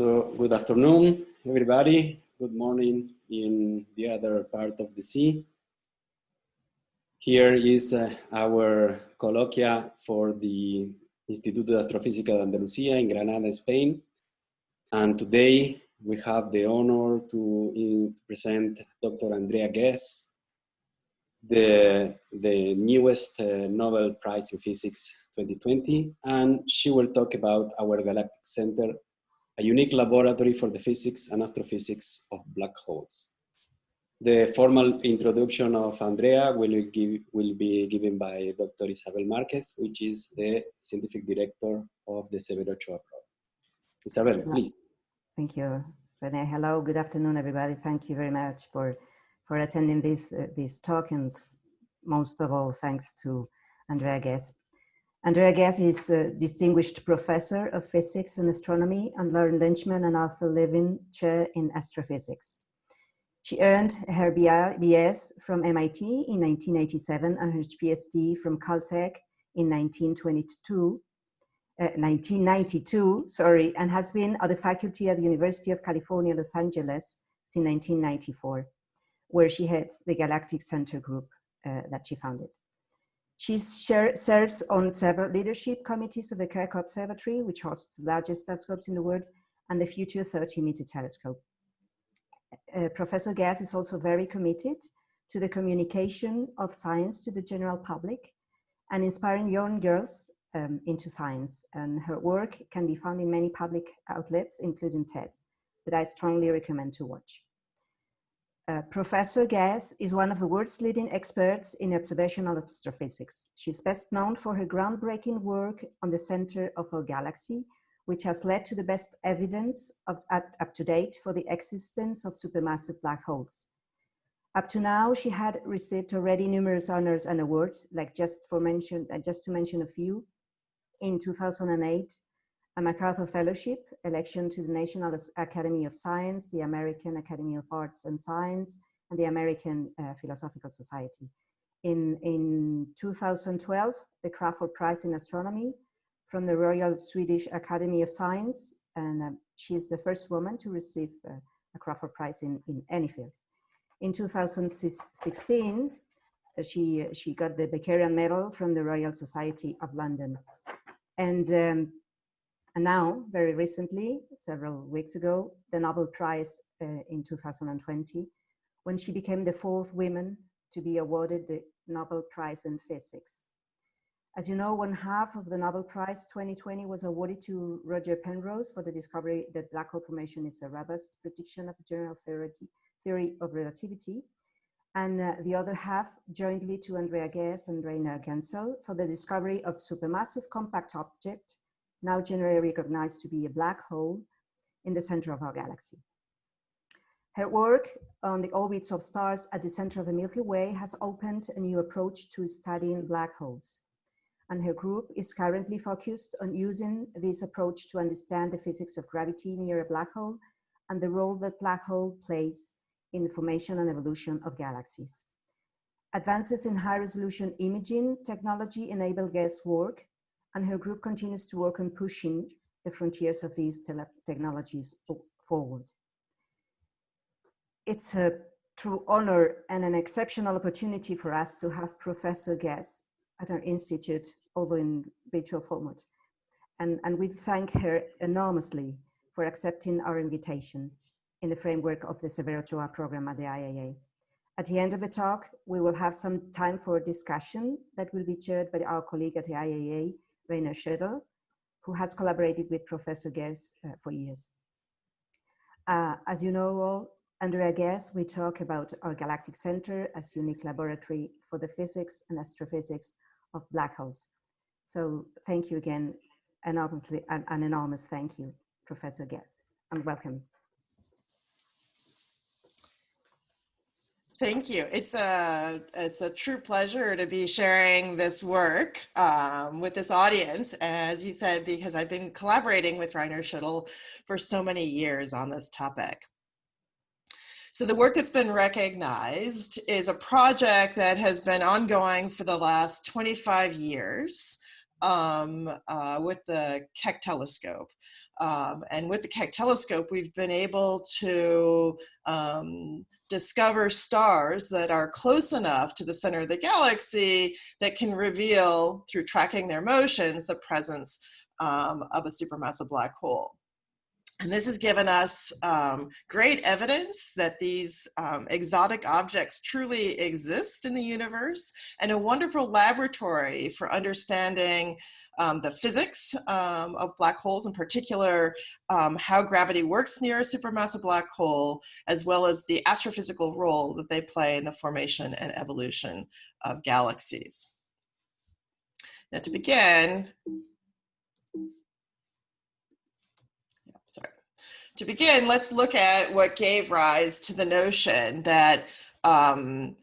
So good afternoon, everybody. Good morning in the other part of the sea. Here is uh, our colloquia for the Instituto de Astrofísica de Andalucía in Granada, Spain. And today we have the honor to, present Dr. Andrea Ghez, the, the newest uh, Nobel Prize in Physics 2020, and she will talk about our Galactic Center, a unique laboratory for the physics and astrophysics of black holes. The formal introduction of Andrea will, give, will be given by Dr. Isabel Marquez, which is the scientific director of the Severo Ochoa program. Isabel, please. Thank you, Rene. Hello, good afternoon, everybody. Thank you very much for, for attending this, uh, this talk, and most of all, thanks to Andrea Ghez. Andrea Ghez is a distinguished professor of physics and astronomy and Lauren Leichtman and Arthur Levine Chair in Astrophysics. She earned her BS from MIT in 1987 and her PhD from Caltech in 1922, uh, 1992, sorry, and has been at the faculty at the University of California, Los Angeles since 1994, where she heads the Galactic Center group uh, that she founded. She serves on several leadership committees of the Keck Observatory, which hosts the largest telescopes in the world, and the Future 30 meter telescope uh, Professor Ghez is also very committed to the communication of science to the general public and inspiring young girls um, into science. And her work can be found in many public outlets, including TED, that I strongly recommend to watch. Uh, Professor Ghez is one of the world's leading experts in observational astrophysics. She's best known for her groundbreaking work on the center of our galaxy, which has led to the best evidence of, at, up to date for the existence of supermassive black holes. Up to now, she had received already numerous honors and awards, like just for mention, uh, just to mention a few. In 2008, a MacArthur Fellowship, election to the National Academy of Science, the American Academy of Arts and Science, and the American uh, Philosophical Society. In, in 2012, the Crafoord Prize in Astronomy, from the Royal Swedish Academy of Science, and uh, she is the first woman to receive uh, a Crafoord Prize in, in any field. In 2016, uh, she, she got the Bakerian Medal from the Royal Society of London. And, um, and now, very recently, several weeks ago, the Nobel Prize uh, in 2020, when she became the fourth woman to be awarded the Nobel Prize in Physics. As you know, one half of the Nobel Prize 2020 was awarded to Roger Penrose for the discovery that black hole formation is a robust prediction of general theory, theory of relativity. And uh, the other half jointly to Andrea Ghez and Rainer Genzel for the discovery of supermassive compact object, now generally recognized to be a black hole in the center of our galaxy. Her work on the orbits of stars at the center of the Milky Way has opened a new approach to studying black holes and her group is currently focused on using this approach to understand the physics of gravity near a black hole and the role that black hole plays in the formation and evolution of galaxies. Advances in high resolution imaging technology enable Ghez work and her group continues to work on pushing the frontiers of these technologies forward. It's a true honor and an exceptional opportunity for us to have Professor Ghez at our institute, although in virtual format. And, and we thank her enormously for accepting our invitation in the framework of the Severo Ochoa program at the IAA. At the end of the talk, we will have some time for discussion that will be chaired by our colleague at the IAA, Rainer Schödel, who has collaborated with Professor Ghez uh, for years. Uh, as you know all, Andrea Ghez, we talk about our Galactic Center as unique laboratory for the physics and astrophysics of black holes. So thank you again, and an, enormous thank you, Professor Ghez, and welcome. Thank you. It's a it's a true pleasure to be sharing this work um, with this audience, as you said, because I've been collaborating with Rainer Schödel for so many years on this topic. So the work that's been recognized is a project that has been ongoing for the last 25 years um, uh, with the Keck telescope. Um, and with the Keck telescope, we've been able to um, discover stars that are close enough to the center of the galaxy that can reveal, through tracking their motions, the presence um, of a supermassive black hole. And this has given us um, great evidence that these um, exotic objects truly exist in the universe and a wonderful laboratory for understanding um, the physics um, of black holes, in particular, um, how gravity works near a supermassive black hole, as well as the astrophysical role that they play in the formation and evolution of galaxies. Now to begin, to begin, let's look at what gave rise to the notion that um,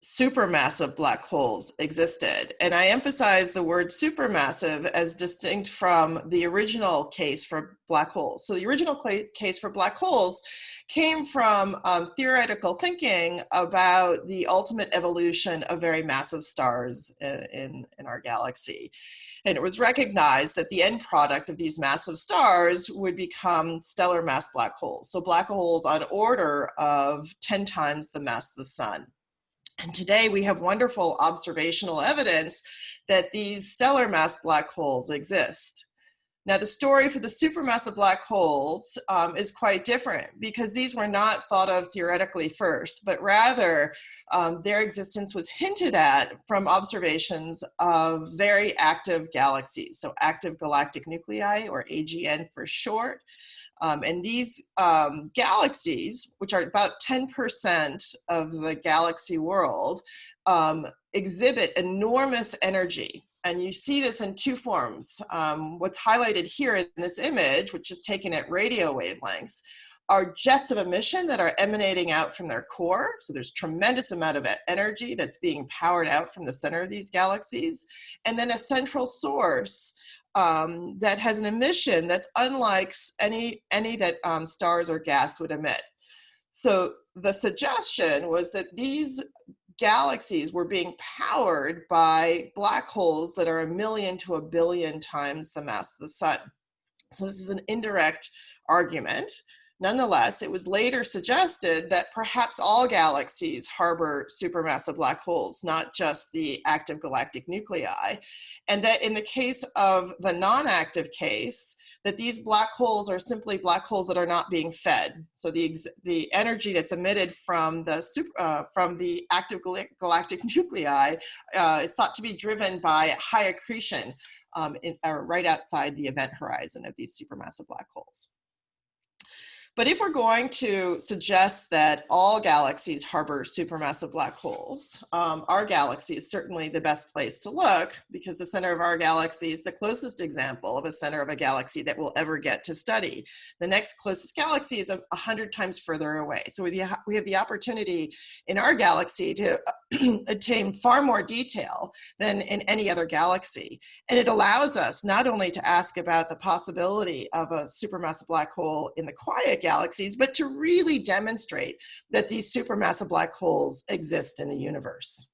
supermassive black holes existed. And I emphasize the word supermassive as distinct from the original case for black holes. So the original case for black holes came from um, theoretical thinking about the ultimate evolution of very massive stars in, in, in our galaxy. And it was recognized that the end product of these massive stars would become stellar mass black holes. So black holes on order of 10 times the mass of the sun. And today we have wonderful observational evidence that these stellar mass black holes exist. Now, the story for the supermassive black holes um, is quite different because these were not thought of theoretically first, but rather um, their existence was hinted at from observations of very active galaxies, so active galactic nuclei, or AGN for short. Um, and these um, galaxies, which are about 10% of the galaxy world, um, exhibit enormous energy and you see this in two forms. Um, what's highlighted here in this image, which is taken at radio wavelengths, are jets of emission that are emanating out from their core. So there's tremendous amount of energy that's being powered out from the center of these galaxies. And then a central source um, that has an emission that's unlike any, any that um, stars or gas would emit. So the suggestion was that these galaxies were being powered by black holes that are a million to a billion times the mass of the sun. So this is an indirect argument. Nonetheless, it was later suggested that perhaps all galaxies harbor supermassive black holes, not just the active galactic nuclei. And that in the case of the non-active case, that these black holes are simply black holes that are not being fed. So the, the energy that's emitted from the, super, uh, from the active galactic nuclei uh, is thought to be driven by high accretion um, in, right outside the event horizon of these supermassive black holes. But if we're going to suggest that all galaxies harbor supermassive black holes, um, our galaxy is certainly the best place to look because the center of our galaxy is the closest example of a center of a galaxy that we'll ever get to study. The next closest galaxy is a hundred times further away. So we have the opportunity in our galaxy to attain far more detail than in any other galaxy. And it allows us not only to ask about the possibility of a supermassive black hole in the quiet galaxies, but to really demonstrate that these supermassive black holes exist in the universe.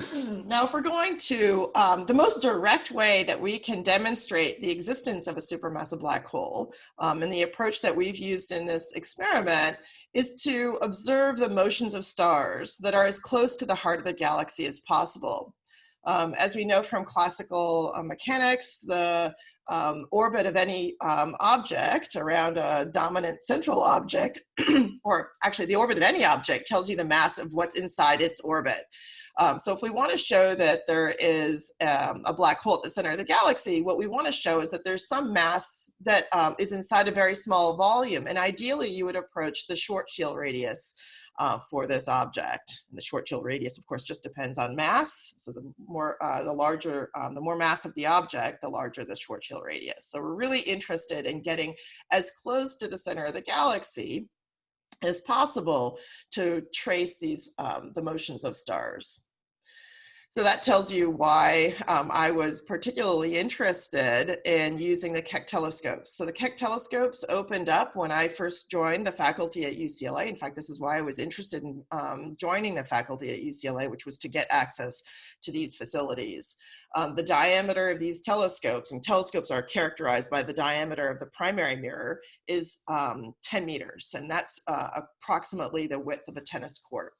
now, if we're going to, um, the most direct way that we can demonstrate the existence of a supermassive black hole, um, and the approach that we've used in this experiment, is to observe the motions of stars that are as close to the heart of the galaxy as possible. Um, as we know from classical uh, mechanics, the um, orbit of any um, object around a dominant central object, or actually the orbit of any object tells you the mass of what's inside its orbit. Um, so if we want to show that there is um, a black hole at the center of the galaxy, what we want to show is that there's some mass that um, is inside a very small volume. And ideally, you would approach the Schwarzschild radius uh, for this object. And the Schwarzschild radius, of course, just depends on mass. So the more, uh, the larger, um, the more mass of the object, the larger the short Schwarzschild radius. So we're really interested in getting as close to the center of the galaxy as possible to trace these, um, the motions of stars. So that tells you why um, I was particularly interested in using the Keck telescopes. So the Keck telescopes opened up when I first joined the faculty at UCLA. In fact, this is why I was interested in um, joining the faculty at UCLA, which was to get access to these facilities. Um, the diameter of these telescopes, and telescopes are characterized by the diameter of the primary mirror, is um, 10 meters, and that's uh, approximately the width of a tennis court.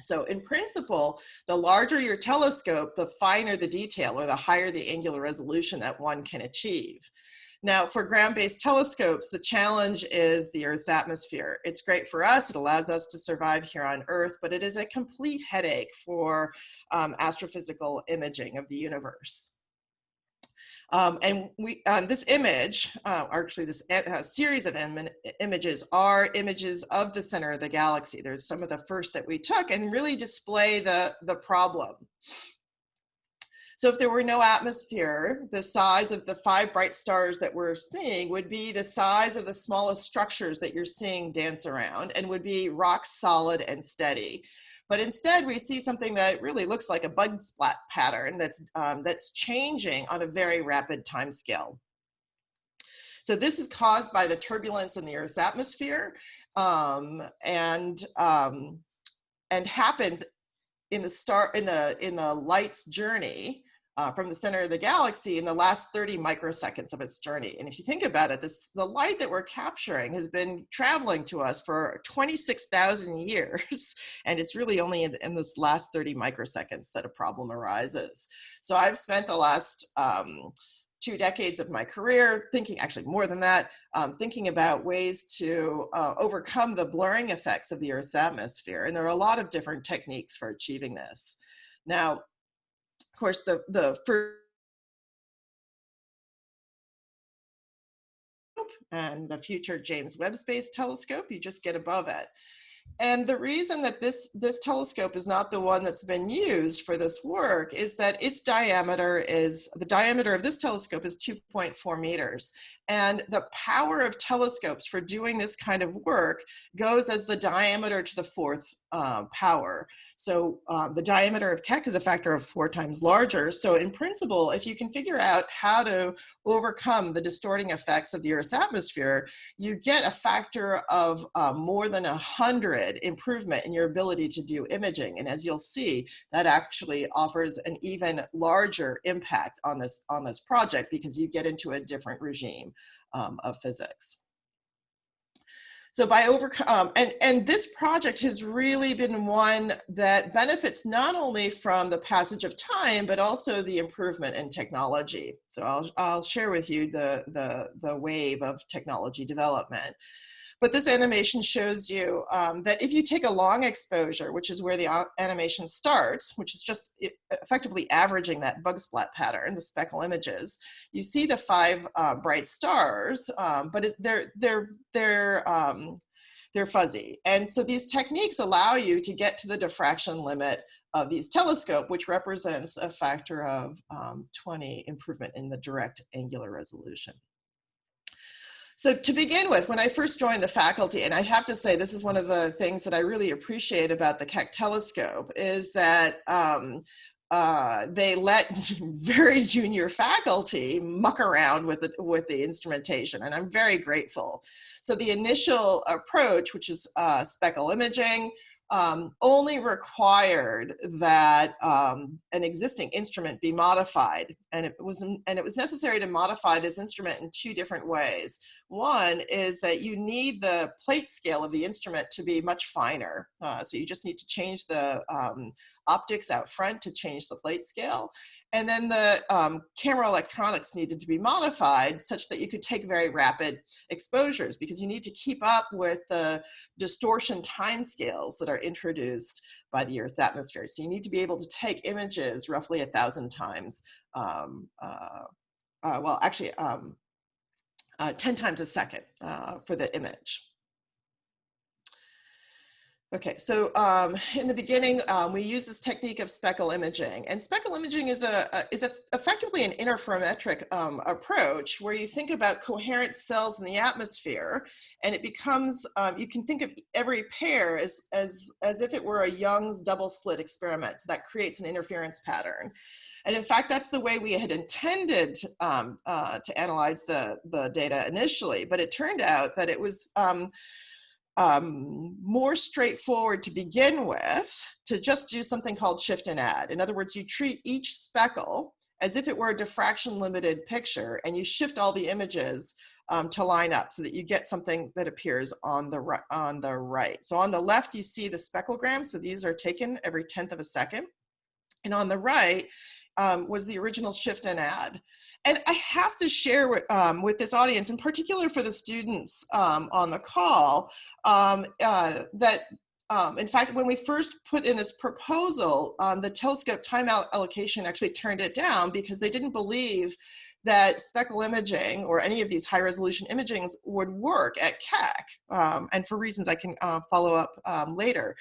So in principle, the larger your telescope, the finer the detail or the higher the angular resolution that one can achieve. Now for ground-based telescopes, the challenge is the Earth's atmosphere. It's great for us, it allows us to survive here on Earth, but it is a complete headache for um, astrophysical imaging of the universe. Um, and we, um, this image, uh, actually this uh, series of Im images are images of the center of the galaxy. There's some of the first that we took and really display the, the problem. So if there were no atmosphere, the size of the five bright stars that we're seeing would be the size of the smallest structures that you're seeing dance around and would be rock solid and steady. But instead, we see something that really looks like a bug splat pattern that's, um, that's changing on a very rapid time scale. So this is caused by the turbulence in the Earth's atmosphere um, and, um, and happens in the star in the in the light's journey uh, from the center of the galaxy in the last 30 microseconds of its journey. And if you think about it, this the light that we're capturing has been traveling to us for 26,000 years, and it's really only in, in, this last 30 microseconds that a problem arises. So I've spent the last um, two decades of my career thinking, actually more than that, um, thinking about ways to uh, overcome the blurring effects of the Earth's atmosphere. And there are a lot of different techniques for achieving this. Now, of course, the, the first and the future James Webb Space Telescope, you just get above it. And the reason that this, this telescope is not the one that's been used for this work is that its diameter is, the diameter of this telescope is 2.4 meters. And the power of telescopes for doing this kind of work goes as the diameter to the fourth uh, power. So um, the diameter of Keck is a factor of four times larger. So in principle, if you can figure out how to overcome the distorting effects of the Earth's atmosphere, you get a factor of uh, more than a hundred improvement in your ability to do imaging. And as you'll see, that actually offers an even larger impact on this, on this project because you get into a different regime um, of physics. So by overcome, um, and, and this project has really been one that benefits not only from the passage of time, but also the improvement in technology. So I'll, I'll share with you the, the, the wave of technology development. But this animation shows you um, that if you take a long exposure, which is where the animation starts, which is just effectively averaging that bug splat pattern, the speckle images, you see the five uh, bright stars, um, but it, they're, they're, they're, um, they're fuzzy. And so these techniques allow you to get to the diffraction limit of these telescope, which represents a factor of um, 20 improvement in the direct angular resolution. So to begin with, when I first joined the faculty, and I have to say this is one of the things that I really appreciate about the Keck telescope, is that um, uh, they let very junior faculty muck around with the, with the instrumentation, and I'm very grateful. So the initial approach, which is uh, speckle imaging, um, only required that um, an existing instrument be modified, and it was and it was necessary to modify this instrument in two different ways. One is that you need the plate scale of the instrument to be much finer, uh, so you just need to change the um, optics out front to change the plate scale, and then the um, camera electronics needed to be modified such that you could take very rapid exposures because you need to keep up with the distortion timescales that are introduced by the Earth's atmosphere. So you need to be able to take images roughly a thousand times, um, uh, uh, well, actually um, uh, 10 times a second uh, for the image. Okay, so um, in the beginning, um, we use this technique of speckle imaging, and speckle imaging is a, a is a, effectively an interferometric um, approach where you think about coherent cells in the atmosphere, and it becomes um, you can think of every pair as as as if it were a Young's double slit experiment. So that creates an interference pattern. And in fact, that's the way we had intended um, uh, to analyze the, the data initially, but it turned out that it was um, more straightforward to begin with to just do something called shift and add. In other words, you treat each speckle as if it were a diffraction limited picture and you shift all the images um, to line up so that you get something that appears on the, right, on the right. So on the left, you see the specklegram. So these are taken every 10th of a second. And on the right um, was the original shift and add. And I have to share with, um, with this audience, in particular for the students um, on the call, um, uh, that um, in fact, when we first put in this proposal, um, the telescope time allocation actually turned it down because they didn't believe that speckle imaging or any of these high resolution imagings would work at Keck, um, and for reasons I can uh, follow up um, later.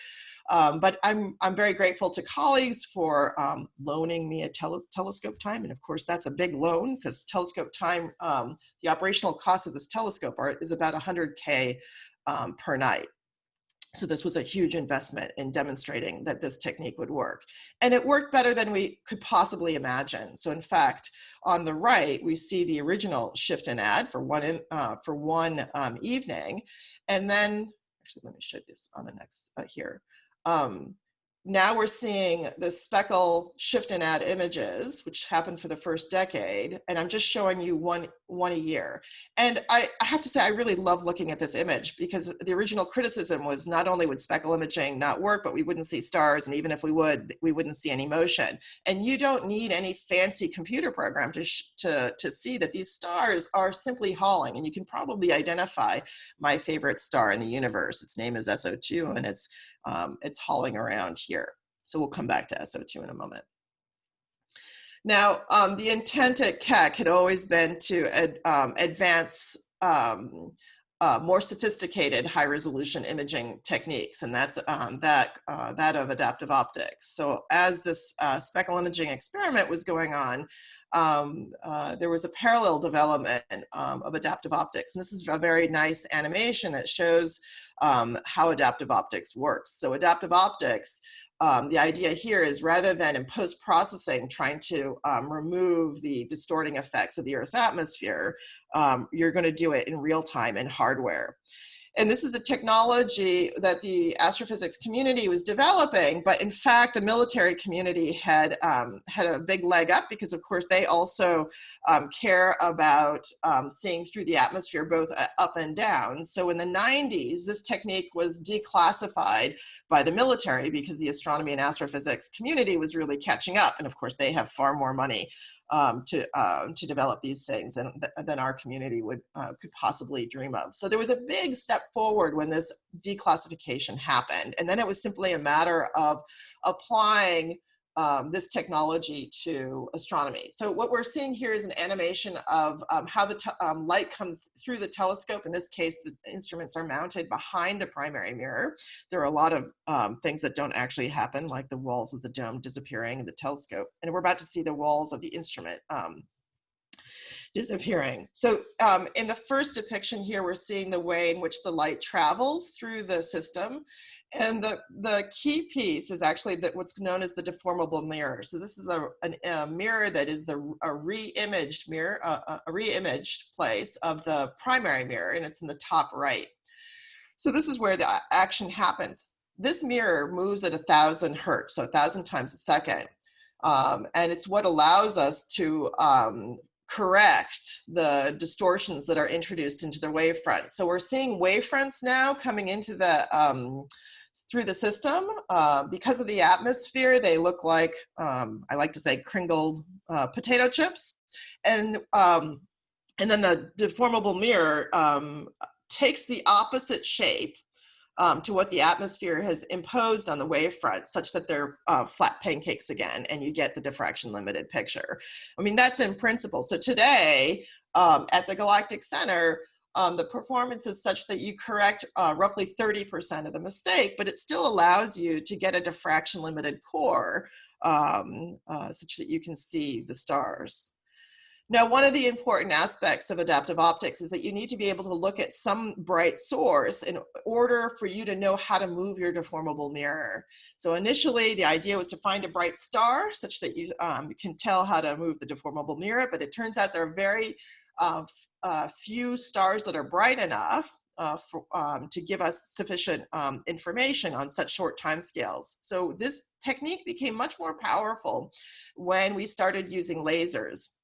Um, but I'm, I'm very grateful to colleagues for um, loaning me a tele telescope time. And of course, that's a big loan because telescope time, um, the operational cost of this telescope are, is about 100K um, per night. So this was a huge investment in demonstrating that this technique would work. And it worked better than we could possibly imagine. So in fact, on the right, we see the original shift and add for one, uh, for one um, evening. And then, actually, let me show this on the next uh, here. Um, now we're seeing the speckle shift and add images, which happened for the first decade. And I'm just showing you one, one a year. And I, I, have to say, I really love looking at this image because the original criticism was not only would speckle imaging not work, but we wouldn't see stars. And even if we would, we wouldn't see any motion. And you don't need any fancy computer program to, to, to see that these stars are simply hauling. And you can probably identify my favorite star in the universe. Its name is S0-2 and it's um, it's hauling around here. So we'll come back to S0-2 in a moment. Now, um, the intent at Keck had always been to ad, um, advance um, uh, more sophisticated high resolution imaging techniques, and that's um, that, uh, that of adaptive optics. So as this uh, speckle imaging experiment was going on, um, uh, there was a parallel development um, of adaptive optics. And this is a very nice animation that shows um, how adaptive optics works. So adaptive optics um, the idea here is rather than in post-processing trying to um, remove the distorting effects of the Earth's atmosphere, um, you're going to do it in real time in hardware. And this is a technology that the astrophysics community was developing, but in fact, the military community had, um, had a big leg up because of course they also um, care about um, seeing through the atmosphere both uh, up and down. So in the 90s, this technique was declassified by the military because the astronomy and astrophysics community was really catching up. And of course, they have far more money um, to, uh, to develop these things than, than our community would, uh, could possibly dream of. So there was a big step forward when this declassification happened. And then it was simply a matter of applying um, this technology to astronomy. So what we're seeing here is an animation of um, how the um, light comes through the telescope. In this case, the instruments are mounted behind the primary mirror. There are a lot of um, things that don't actually happen, like the walls of the dome disappearing in the telescope. And we're about to see the walls of the instrument um, disappearing. So um, in the first depiction here, we're seeing the way in which the light travels through the system. And the, the key piece is actually that what's known as the deformable mirror. So this is a, an, a mirror that is the a re-imaged mirror, uh, a re-imaged place of the primary mirror, and it's in the top right. So this is where the action happens. This mirror moves at a thousand hertz, so a thousand times a second. Um, and it's what allows us to um, correct the distortions that are introduced into the wavefront. So we're seeing wavefronts now coming into the um, through the system. Uh, because of the atmosphere, they look like, um, I like to say, crinkled uh, potato chips. And, um, and then the deformable mirror um, takes the opposite shape um, to what the atmosphere has imposed on the wavefront such that they're uh, flat pancakes again and you get the diffraction limited picture. I mean, that's in principle. So today um, at the Galactic Center, um, the performance is such that you correct uh, roughly 30% of the mistake, but it still allows you to get a diffraction limited core um, uh, such that you can see the stars. Now, one of the important aspects of adaptive optics is that you need to be able to look at some bright source in order for you to know how to move your deformable mirror. So initially, the idea was to find a bright star such that you um, can tell how to move the deformable mirror, but it turns out there are very uh, uh, few stars that are bright enough uh, for, um, to give us sufficient um, information on such short time scales. So this technique became much more powerful when we started using lasers.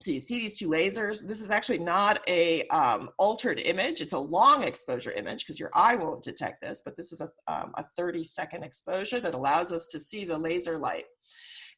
So you see these two lasers. This is actually not a um, altered image. It's a long exposure image because your eye won't detect this, but this is a, um, a 30 second exposure that allows us to see the laser light.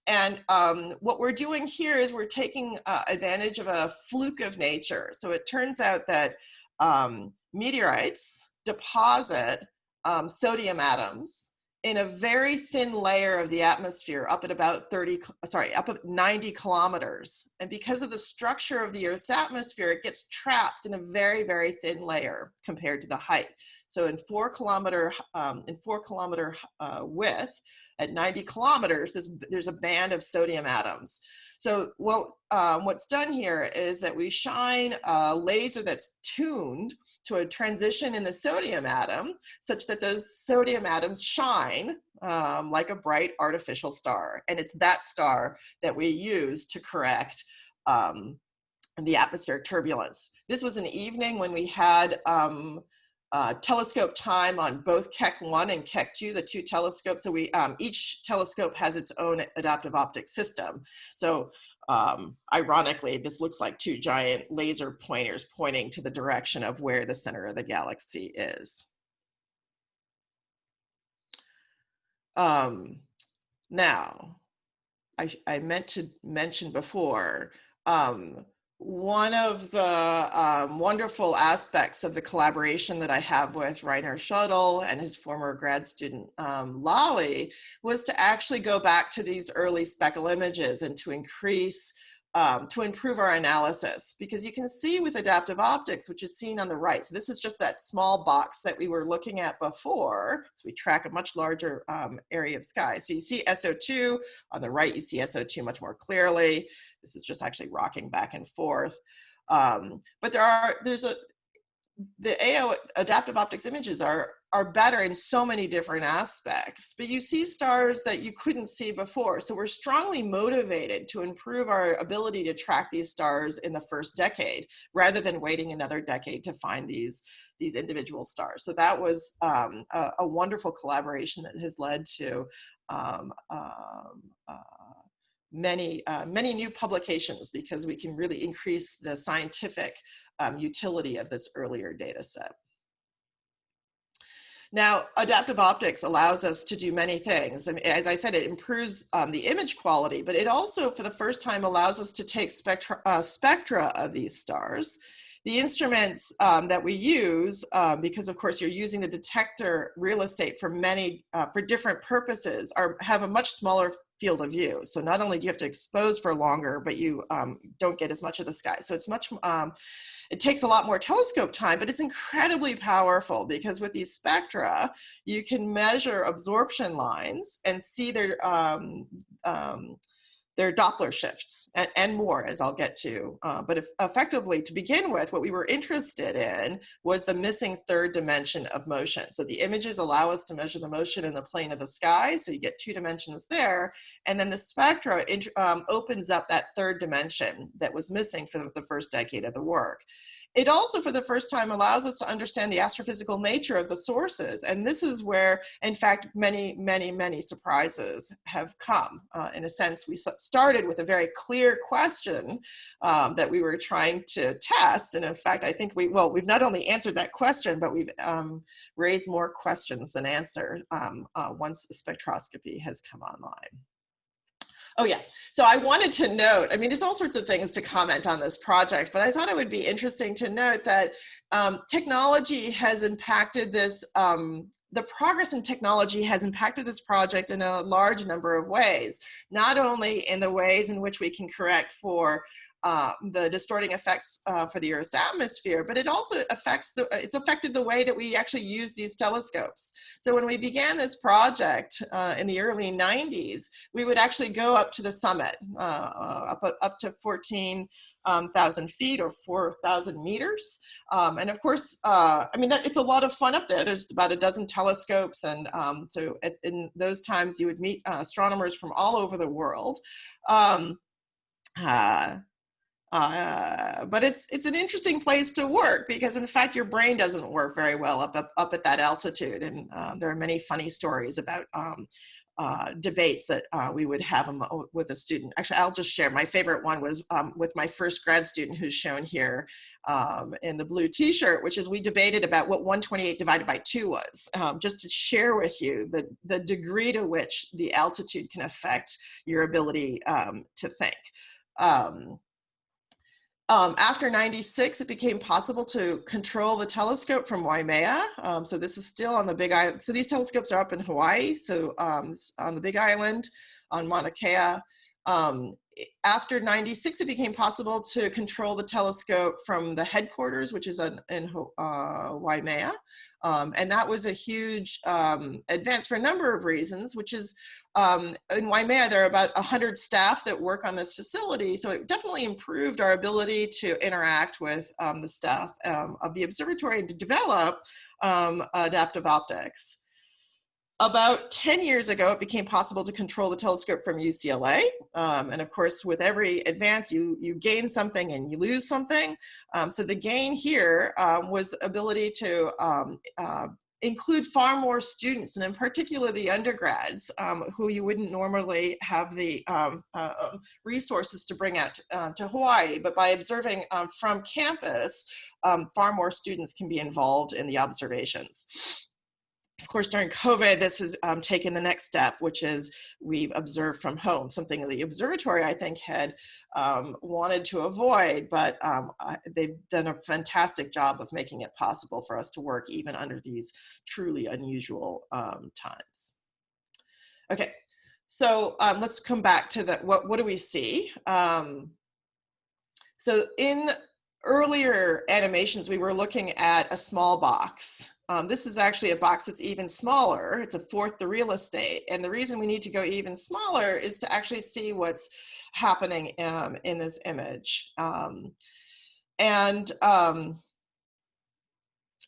And um, what we're doing here is we're taking uh, advantage of a fluke of nature. So it turns out that um, meteorites deposit um, sodium atoms in a very thin layer of the atmosphere up at about 30, sorry, up at 90 kilometers. And because of the structure of the Earth's atmosphere, it gets trapped in a very, very thin layer compared to the height. So in four kilometer, um, in four kilometer uh, width, at 90 kilometers, there's, there's a band of sodium atoms. So what, um, what's done here is that we shine a laser that's tuned to a transition in the sodium atom such that those sodium atoms shine um, like a bright artificial star. And it's that star that we use to correct um, the atmospheric turbulence. This was an evening when we had um, uh, telescope time on both Keck 1 and Keck 2, the two telescopes. So we um, each telescope has its own adaptive optics system. So um, ironically, this looks like two giant laser pointers pointing to the direction of where the center of the galaxy is. Um, now, I, I meant to mention before, um, one of the um, wonderful aspects of the collaboration that I have with Rainer Schödel and his former grad student um, Lali was to actually go back to these early speckle images and to increase um, to improve our analysis because you can see with adaptive optics, which is seen on the right. So this is just that small box that we were looking at before. So we track a much larger um, area of sky. So you see S0-2 on the right, you see S0-2 much more clearly. This is just actually rocking back and forth. Um, but there are, there's a, the AO adaptive optics images are are better in so many different aspects, but you see stars that you couldn't see before. So we're strongly motivated to improve our ability to track these stars in the first decade, rather than waiting another decade to find these, these individual stars. So that was um, a, a, wonderful collaboration that has led to um, um, uh, many, uh, many new publications because we can really increase the scientific um, utility of this earlier data set. Now, adaptive optics allows us to do many things. Mean, as I said, it improves um, the image quality, but it also, for the first time, allows us to take spectra, uh, spectra of these stars. The instruments um, that we use, um, because of course you're using the detector real estate for many, uh, for different purposes, are have a much smaller field of view. So not only do you have to expose for longer, but you um, don't get as much of the sky. So it's much, um, it takes a lot more telescope time, but it's incredibly powerful because with these spectra, you can measure absorption lines and see their, um, um their Doppler shifts and, and more as I'll get to. Uh, but if, effectively to begin with, what we were interested in was the missing third dimension of motion. So the images allow us to measure the motion in the plane of the sky. So you get two dimensions there. And then the spectra um, opens up that third dimension that was missing for the first decade of the work. It also, for the first time, allows us to understand the astrophysical nature of the sources. And this is where, in fact, many, many, many surprises have come. Uh, in a sense, we started with a very clear question um, that we were trying to test. And in fact, I think we, well, we've not only answered that question, but we've um, raised more questions than answer um, uh, once spectroscopy has come online. Oh yeah, so I wanted to note, I mean, there's all sorts of things to comment on this project, but I thought it would be interesting to note that um, technology has impacted this, um, the progress in technology has impacted this project in a large number of ways, not only in the ways in which we can correct for uh, the distorting effects uh, for the Earth's atmosphere, but it also affects the, it's affected the way that we actually use these telescopes. So when we began this project uh, in the early 90s, we would actually go up to the summit, uh, uh, up, up to 14,000 um, feet or 4,000 meters. Um, and of course, uh, I mean, that, it's a lot of fun up there. There's about a dozen telescopes. And um, so at, in those times you would meet astronomers from all over the world. Uh, uh, but it's it's an interesting place to work because in fact your brain doesn't work very well up up, up at that altitude and uh, there are many funny stories about um, uh, debates that uh, we would have with a student. Actually, I'll just share. My favorite one was um, with my first grad student who's shown here um, in the blue t-shirt, which is we debated about what 128 divided by 2 was, um, just to share with you the, the degree to which the altitude can affect your ability um, to think. Um, um, after 96, it became possible to control the telescope from Waimea. Um, so this is still on the Big Island. So these telescopes are up in Hawaii. So um, on the Big Island, on Mauna Kea. Um, after 96, it became possible to control the telescope from the headquarters, which is in, uh, Waimea. Um, and that was a huge um, advance for a number of reasons, which is um, in Waimea, there are about 100 staff that work on this facility. So it definitely improved our ability to interact with um, the staff um, of the observatory to develop um, adaptive optics. About 10 years ago, it became possible to control the telescope from UCLA. Um, and of course, with every advance, you, you gain something and you lose something. Um, so the gain here um, was the ability to um, uh, include far more students, and in particular the undergrads, um, who you wouldn't normally have the um, uh, resources to bring out uh, to Hawaii. But by observing from campus, far more students can be involved in the observations of course, during COVID, this has um, taken the next step, which is we've observed from home, something the observatory, I think, had um, wanted to avoid, but um, they've done a fantastic job of making it possible for us to work even under these truly unusual um, times. Okay, so um, let's come back to the, what, what do we see? Um, so in earlier animations, we were looking at a small box um, this is actually a box that's even smaller. It's a fourth the real estate. And the reason we need to go even smaller is to actually see what's happening um, in this image. Um, and um,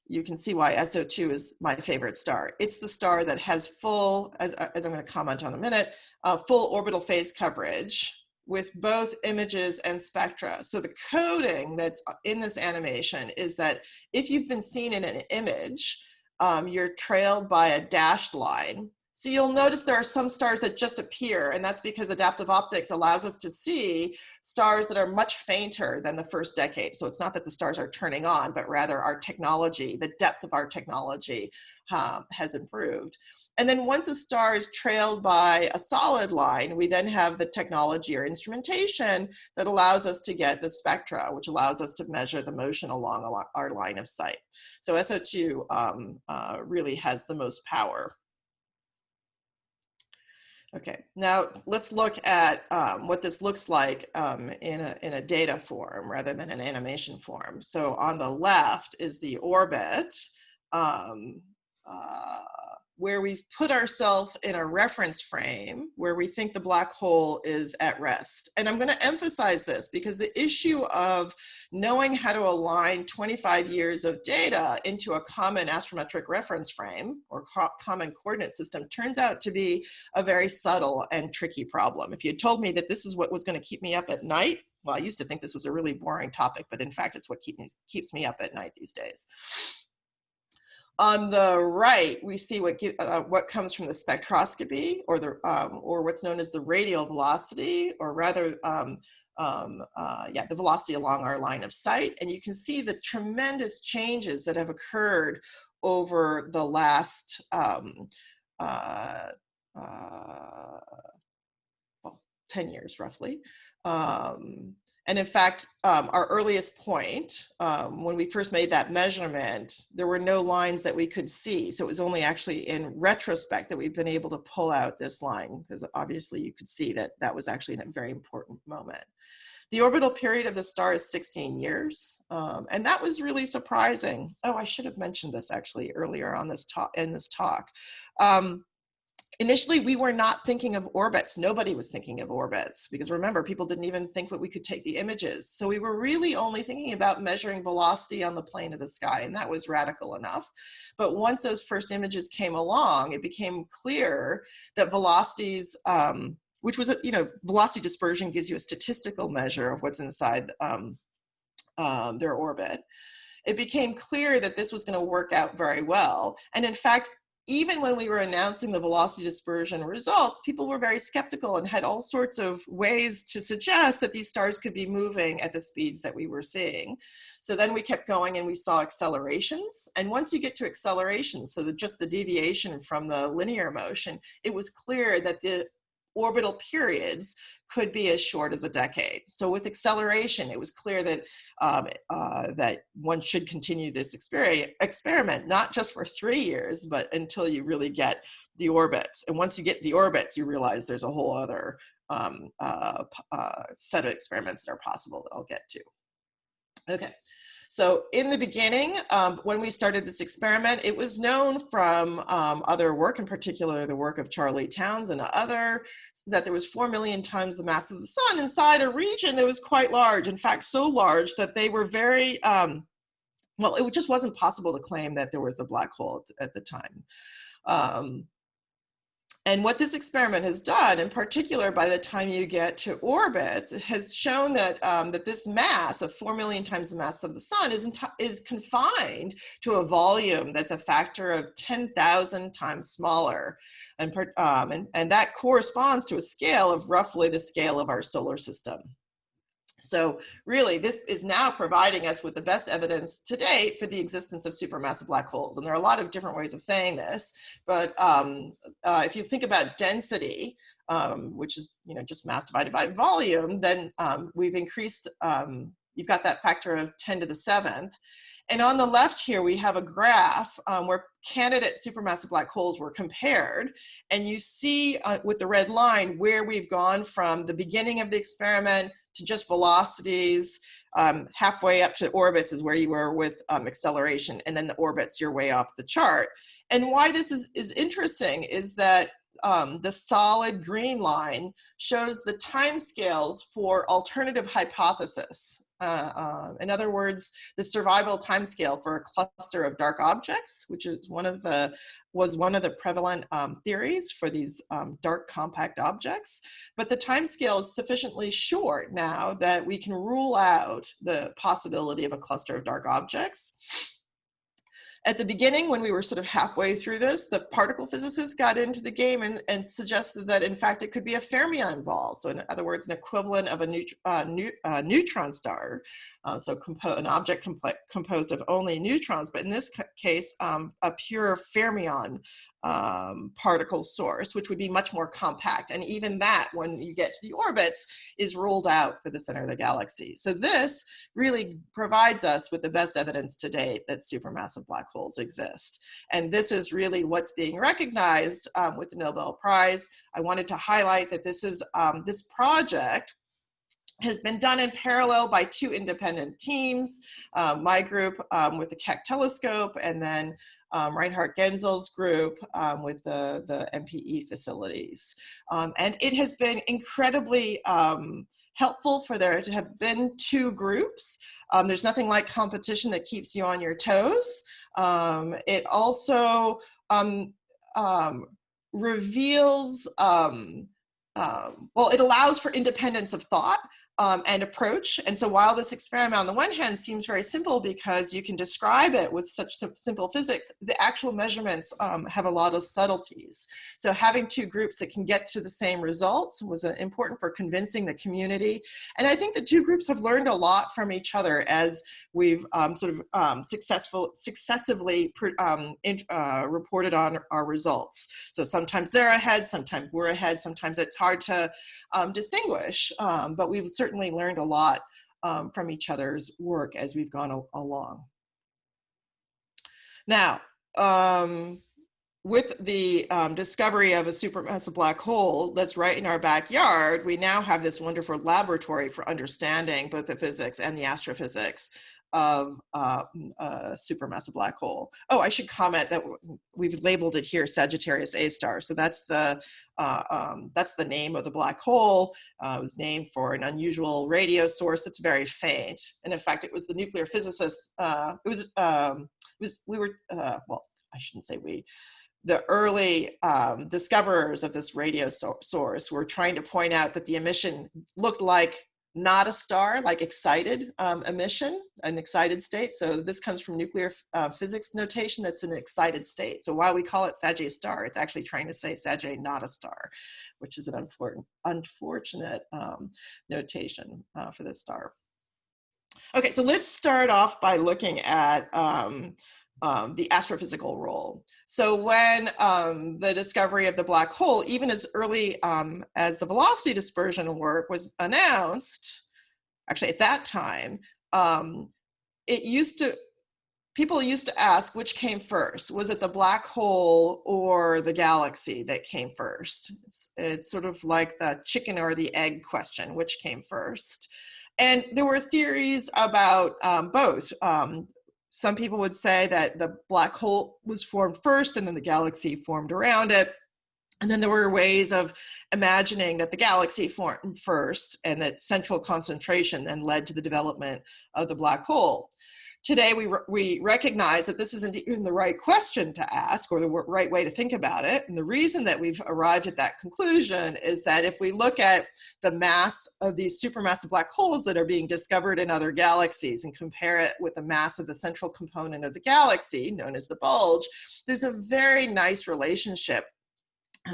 you can see why S0-2 is my favorite star. It's the star that has full, as, as I'm going to comment on a minute, uh, full orbital phase coverage with both images and spectra. So the coding that's in this animation is that if you've been seen in an image, um, you're trailed by a dashed line. So you'll notice there are some stars that just appear and that's because adaptive optics allows us to see stars that are much fainter than the first decade. So it's not that the stars are turning on, but rather our technology, the depth of our technology um, has improved. And then once a star is trailed by a solid line, we then have the technology or instrumentation that allows us to get the spectra, which allows us to measure the motion along our line of sight. So S0-2 um, uh, really has the most power. Okay, now let's look at um, what this looks like um, in, a, in a data form rather than an animation form. So on the left is the orbit. Um, uh, where we've put ourselves in a reference frame where we think the black hole is at rest. And I'm going to emphasize this because the issue of knowing how to align 25 years of data into a common astrometric reference frame or co common coordinate system turns out to be a very subtle and tricky problem. If you had told me that this is what was going to keep me up at night, well, I used to think this was a really boring topic, but in fact, it's what keep me, keeps me up at night these days. On the right, we see what, uh, what comes from the spectroscopy or, the, um, or what's known as the radial velocity, or rather, um, um, uh, yeah, the velocity along our line of sight. And you can see the tremendous changes that have occurred over the last um, uh, uh, well, 10 years roughly. Um, And in fact, um, our earliest point, um, when we first made that measurement, there were no lines that we could see. So it was only actually in retrospect that we've been able to pull out this line because obviously you could see that that was actually a very important moment. The orbital period of the star is 16 years, um, and that was really surprising. Oh, I should have mentioned this actually earlier on this talk in this talk. Um, initially we were not thinking of orbits. Nobody was thinking of orbits because remember people didn't even think that we could take the images. So we were really only thinking about measuring velocity on the plane of the sky and that was radical enough. But once those first images came along it became clear that velocities um, which was you know velocity dispersion gives you a statistical measure of what's inside um, um, their orbit. It became clear that this was going to work out very well. And in fact even when we were announcing the velocity dispersion results, people were very skeptical and had all sorts of ways to suggest that these stars could be moving at the speeds that we were seeing. So then we kept going and we saw accelerations. And once you get to accelerations, so that just the deviation from the linear motion, it was clear that the orbital periods could be as short as a decade. So with acceleration, it was clear that um, uh, that one should continue this experiment, not just for three years, but until you really get the orbits. And once you get the orbits, you realize there's a whole other um, uh, uh, set of experiments that are possible that I'll get to. Okay, so in the beginning, um, when we started this experiment, it was known from um, other work, in particular the work of Charlie Townes and other, that there was 4 million times the mass of the sun inside a region that was quite large. In fact, so large that they were very, um, well, it just wasn't possible to claim that there was a black hole at the, time. Um, and what this experiment has done, in particular by the time you get to orbit, has shown that, um, that this mass of 4 million times the mass of the sun is, is confined to a volume that's a factor of 10,000 times smaller. And, um, and, and that corresponds to a scale of roughly the scale of our solar system. So really, this is now providing us with the best evidence to date for the existence of supermassive black holes. And there are a lot of different ways of saying this, but um, uh, if you think about density, um, which is you know just mass divided by volume, then um, we've increased, um, you've got that factor of 10 to the seventh. And on the left here, we have a graph um, where candidate supermassive black holes were compared. And you see uh, with the red line where we've gone from the beginning of the experiment to just velocities. Um, halfway up to orbits is where you were with um, acceleration. And then the orbits, you're way off the chart. And why this is, is interesting is that um, the solid green line shows the timescales for alternative hypothesis. Uh, uh, in other words, the survival timescale for a cluster of dark objects, which is one of the was one of the prevalent um, theories for these um, dark compact objects. But the timescale is sufficiently short now that we can rule out the possibility of a cluster of dark objects. At the beginning, when we were sort of halfway through this, the particle physicists got into the game and, and suggested that in fact it could be a fermion ball. So in other words, an equivalent of a neut uh, uh, neutron star. Uh, so an object comp composed of only neutrons, but in this case, um, a pure fermion um, particle source, which would be much more compact. And even that, when you get to the orbits, is ruled out for the center of the galaxy. So this really provides us with the best evidence to date that supermassive black holes exist. And this is really what's being recognized um, with the Nobel Prize. I wanted to highlight that this is um, this project has been done in parallel by two independent teams, uh, my group um, with the Keck telescope and then um, Reinhard Genzel's group um, with the, the MPE facilities. Um, and it has been incredibly um, helpful for there to have been two groups. Um, there's nothing like competition that keeps you on your toes. Um, it also reveals, well, it allows for independence of thought um, and approach. And so while this experiment on the one hand seems very simple because you can describe it with such simple physics, the actual measurements um, have a lot of subtleties. So having two groups that can get to the same results was uh, important for convincing the community. And I think the two groups have learned a lot from each other as we've um, sort of um, successful, successively um, in, uh, reported on our results. So sometimes they're ahead, sometimes we're ahead, sometimes it's hard to um, distinguish, but we've certainly learned a lot um, from each other's work as we've gone along. Now, um, with the um, discovery of a supermassive black hole that's right in our backyard, we now have this wonderful laboratory for understanding both the physics and the astrophysics of uh, a supermassive black hole. Oh, I should comment that we've labeled it here Sagittarius A star. So that's the uh, um, that's the name of the black hole. Uh, it was named for an unusual radio source that's very faint. And in fact, it was the nuclear physicist. Uh, it was um, it was we were uh, well, I shouldn't say we the early um, discoverers of this radio so source were trying to point out that the emission looked like not a star, like excited um, emission, an excited state. So this comes from nuclear uh, physics notation that's an excited state. So while we call it Sagittarius star, it's actually trying to say Sagittarius not a star, which is an unfortunate, unfortunate um, notation uh, for this star. Okay, so let's start off by looking at um, um, the astrophysical role. So when um, the discovery of the black hole, even as early um, as the velocity dispersion work was announced, actually at that time, um, it used to, people used to ask which came first. Was it the black hole or the galaxy that came first? It's, it's sort of like the chicken or the egg question, which came first? And there were theories about um, both. Um, some people would say that the black hole was formed first and then the galaxy formed around it. And then there were ways of imagining that the galaxy formed first and that central concentration then led to the development of the black hole. Today, we, re we recognize that this isn't even the right question to ask or the right way to think about it. And the reason that we've arrived at that conclusion is that if we look at the mass of these supermassive black holes that are being discovered in other galaxies and compare it with the mass of the central component of the galaxy, known as the bulge, there's a very nice relationship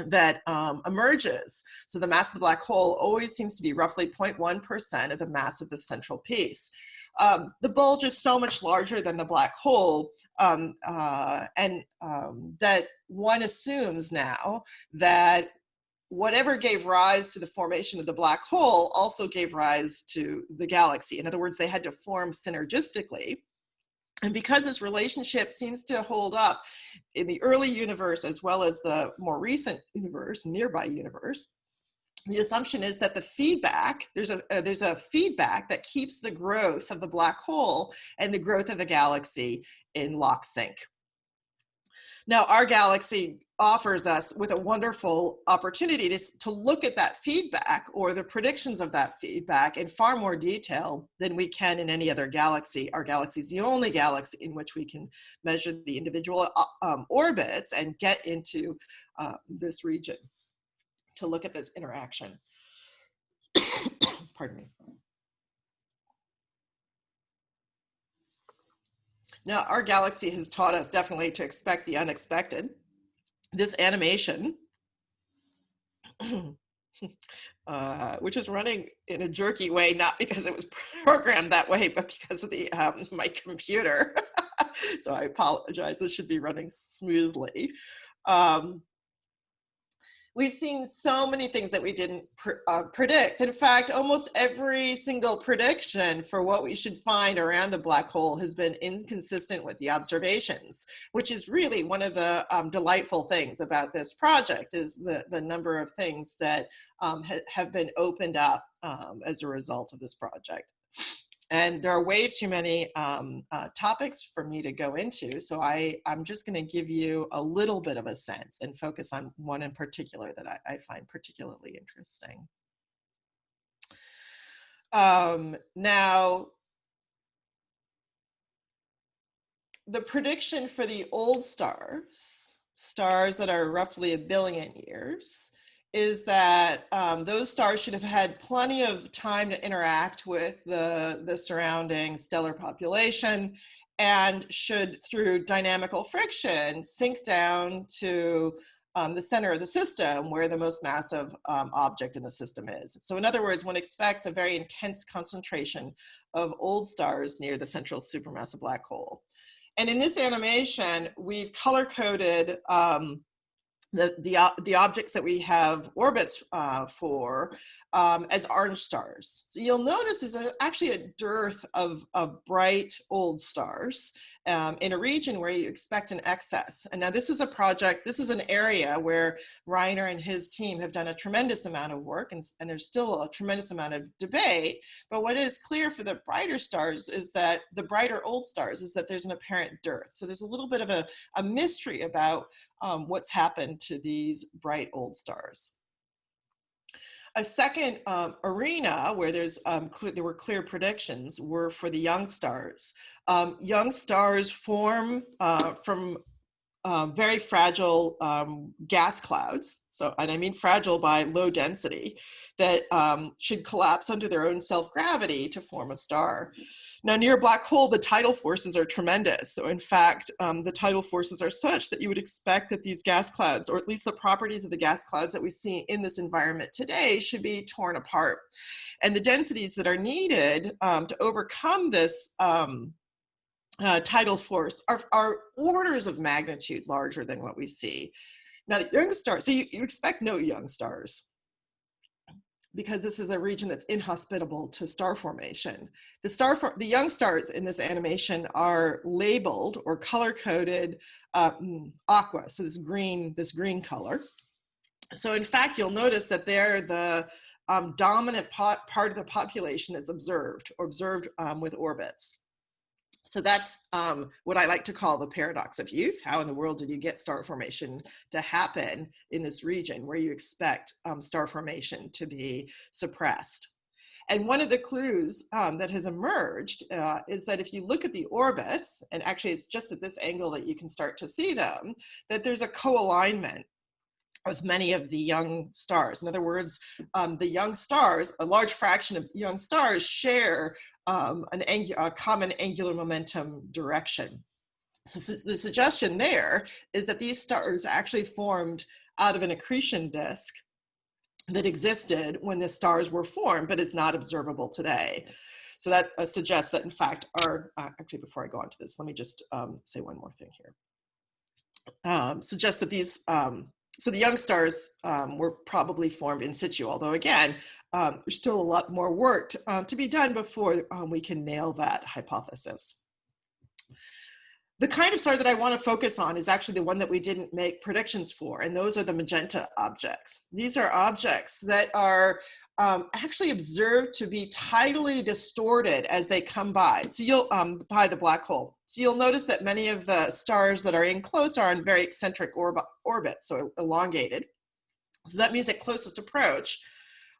that um, emerges. So the mass of the black hole always seems to be roughly 0.1% of the mass of the central piece um, the bulge is so much larger than the black hole um, uh, and um, that one assumes now that whatever gave rise to the formation of the black hole also gave rise to the galaxy. In other words, they had to form synergistically. And because this relationship seems to hold up in the early universe as well as the more recent universe, nearby universe, the assumption is that the feedback, there's a, uh, there's a feedback that keeps the growth of the black hole and the growth of the galaxy in lock sync. Now, our galaxy offers us with a wonderful opportunity to, to look at that feedback or the predictions of that feedback in far more detail than we can in any other galaxy. Our galaxy is the only galaxy in which we can measure the individual uh, um, orbits and get into uh, this region to look at this interaction. Pardon me. Now, our galaxy has taught us definitely to expect the unexpected. This animation, uh, which is running in a jerky way, not because it was programmed that way, but because of the um, my computer. so I apologize. This should be running smoothly. Um, we've seen so many things that we didn't pr uh, predict. In fact, almost every single prediction for what we should find around the black hole has been inconsistent with the observations, which is really one of the um, delightful things about this project is the, the number of things that um, ha have been opened up um, as a result of this project. And there are way too many um, uh, topics for me to go into. So I, I'm just gonna give you a little bit of a sense and focus on one in particular that I, I find particularly interesting. Um, now, the prediction for the old stars, stars that are roughly a billion years, is that um, those stars should have had plenty of time to interact with the, the surrounding stellar population and should, through dynamical friction, sink down to um, the center of the system where the most massive um, object in the system is. So in other words, one expects a very intense concentration of old stars near the central supermassive black hole. And in this animation, we've color coded um, the, the, objects that we have orbits uh, for um, as orange stars. So you'll notice there's actually a dearth of, of bright old stars um, in a region where you expect an excess. And now this is a project, this is an area where Rainer and his team have done a tremendous amount of work and, and there's still a tremendous amount of debate. But what is clear for the brighter stars is that the brighter old stars is that there's an apparent dearth. So there's a little bit of a, a mystery about um, what's happened to these bright old stars. A second um, arena where there's um, there were clear predictions were for the young stars. Um, young stars form uh, from uh, very fragile um, gas clouds. So, and I mean fragile by low density that um, should collapse under their own self-gravity to form a star. Now near a black hole, the tidal forces are tremendous. So in fact, um, the tidal forces are such that you would expect that these gas clouds, or at least the properties of the gas clouds that we see in this environment today should be torn apart. And the densities that are needed um, to overcome this um, uh, tidal force are, are orders of magnitude larger than what we see. Now the young stars, so you, you expect no young stars because this is a region that's inhospitable to star formation. The, star for, the young stars in this animation are labeled or color coded um, aqua, so this green, this green color. So in fact, you'll notice that they're the um, dominant part of the population that's observed or observed um, with orbits. So that's um, what I like to call the paradox of youth. How in the world did you get star formation to happen in this region where you expect um, star formation to be suppressed? And one of the clues um, that has emerged uh, is that if you look at the orbits, and actually it's just at this angle that you can start to see them, that there's a co-alignment with many of the young stars. In other words, um, the young stars, a large fraction of young stars share um, an a common angular momentum direction. So the suggestion there is that these stars actually formed out of an accretion disk that existed when the stars were formed, but is not observable today. So that uh, suggests that in fact our, uh, actually before I go on to this, let me just um, say one more thing here. Um, suggests that these um, so the young stars um, were probably formed in situ, although again, um, there's still a lot more work to, uh, to be done before um, we can nail that hypothesis. The kind of star that I want to focus on is actually the one that we didn't make predictions for, and those are the magenta objects. These are objects that are um, actually observed to be tidally distorted as they come by. So you'll, um, by the black hole. So you'll notice that many of the stars that are in close are in very eccentric orb orbits, so elongated. So that means at closest approach,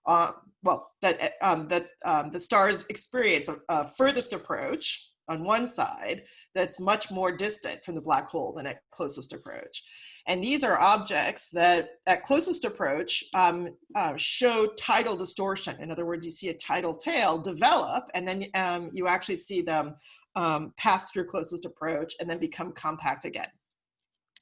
uh, well, that, um, that um, the stars experience a, a furthest approach on one side that's much more distant from the black hole than at closest approach. And these are objects that at closest approach um, uh, show tidal distortion. In other words, you see a tidal tail develop and then um, you actually see them um, pass through closest approach and then become compact again.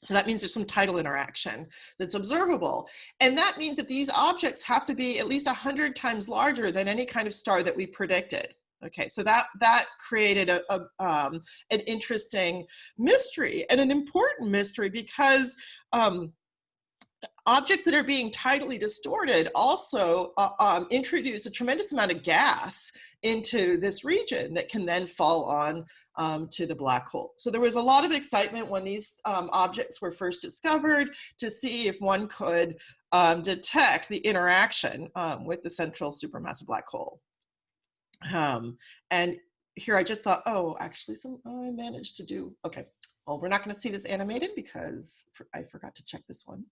So that means there's some tidal interaction that's observable. And that means that these objects have to be at least 100 times larger than any kind of star that we predicted. Okay, so that that created a, a um, an interesting mystery and an important mystery because um, objects that are being tidally distorted also uh, um, introduce a tremendous amount of gas into this region that can then fall on um, to the black hole. So there was a lot of excitement when these um, objects were first discovered to see if one could um, detect the interaction um, with the central supermassive black hole. Um, and here I just thought, oh, actually some, oh, I managed to do, okay. Well, we're not going to see this animated because I forgot to check this one.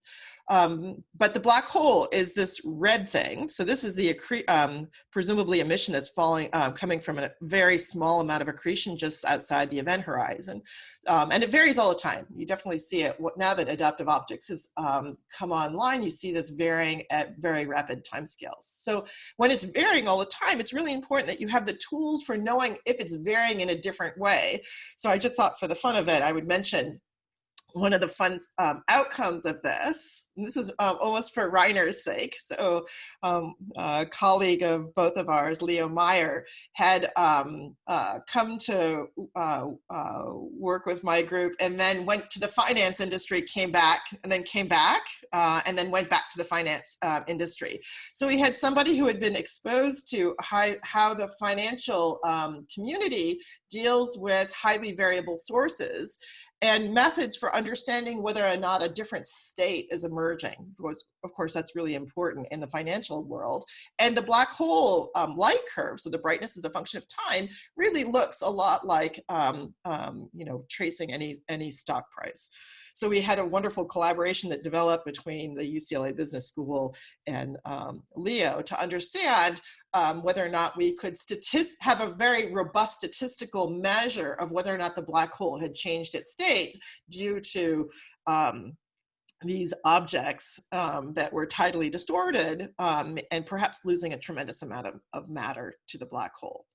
Um, but the black hole is this red thing. So this is the um, presumably emission that's falling, uh, coming from a very small amount of accretion just outside the event horizon. Um, and it varies all the time. You definitely see it now that adaptive optics has um, come online, you see this varying at very rapid timescales. So when it's varying all the time, it's really important that you have the tools for knowing if it's varying in a different way. So I just thought for the fun of it, I would mention one of the fun um, outcomes of this, and this is um, almost for Rainer's sake. So, um, a colleague of both of ours, Leo Meyer, had um, uh, come to uh, uh, work with my group and then went to the finance industry, came back, and then came back, uh, and then went back to the finance um, industry. So, we had somebody who had been exposed to high, how the financial community deals with highly variable sources and methods for understanding whether or not a different state is emerging. Of course, of course that's really important in the financial world. And the black hole um, light curve, so the brightness is a function of time, really looks a lot like, um, um, you know, tracing any, any stock price. So we had a wonderful collaboration that developed between the UCLA Business School and um, Leo to understand um, whether or not we could have a very robust statistical measure of whether or not the black hole had changed its state due to um, these objects um, that were tidally distorted um, and perhaps losing a tremendous amount of, of matter to the black hole.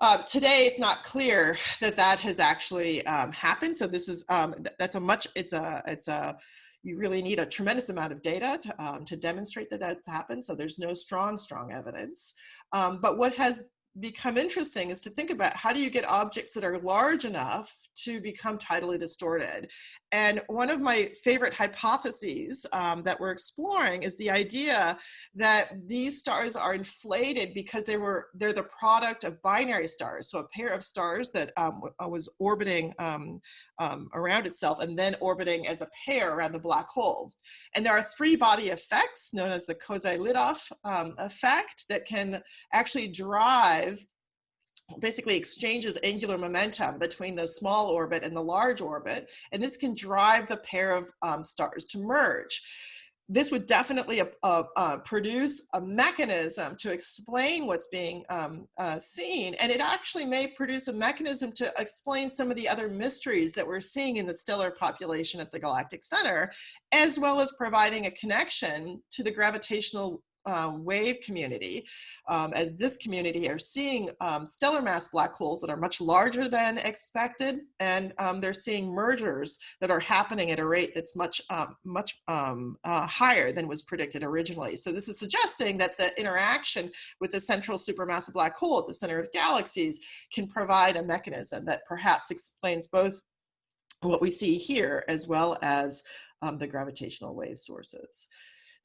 Uh, today, it's not clear that that has actually um, happened. So this is um, that's a much it's a it's a you really need a tremendous amount of data to, um, to demonstrate that that's happened. So there's no strong strong evidence. Um, but what has become interesting is to think about how do you get objects that are large enough to become tidally distorted. And one of my favorite hypotheses um, that we're exploring is the idea that these stars are inflated because they were they're the product of binary stars. So a pair of stars that um, uh, was orbiting um, um, around itself and then orbiting as a pair around the black hole. And there are three body effects known as the Kozai-Lidov um, effect that can actually drive basically exchanges angular momentum between the small orbit and the large orbit. And this can drive the pair of um, stars to merge this would definitely uh, uh, uh, produce a mechanism to explain what's being um, uh, seen. And it actually may produce a mechanism to explain some of the other mysteries that we're seeing in the stellar population at the galactic center, as well as providing a connection to the gravitational um, wave community, um, as this community are seeing um, stellar mass black holes that are much larger than expected, and um, they're seeing mergers that are happening at a rate that's much, um, much um, uh, higher than was predicted originally. So this is suggesting that the interaction with the central supermassive black hole at the center of galaxies can provide a mechanism that perhaps explains both what we see here as well as the gravitational wave sources.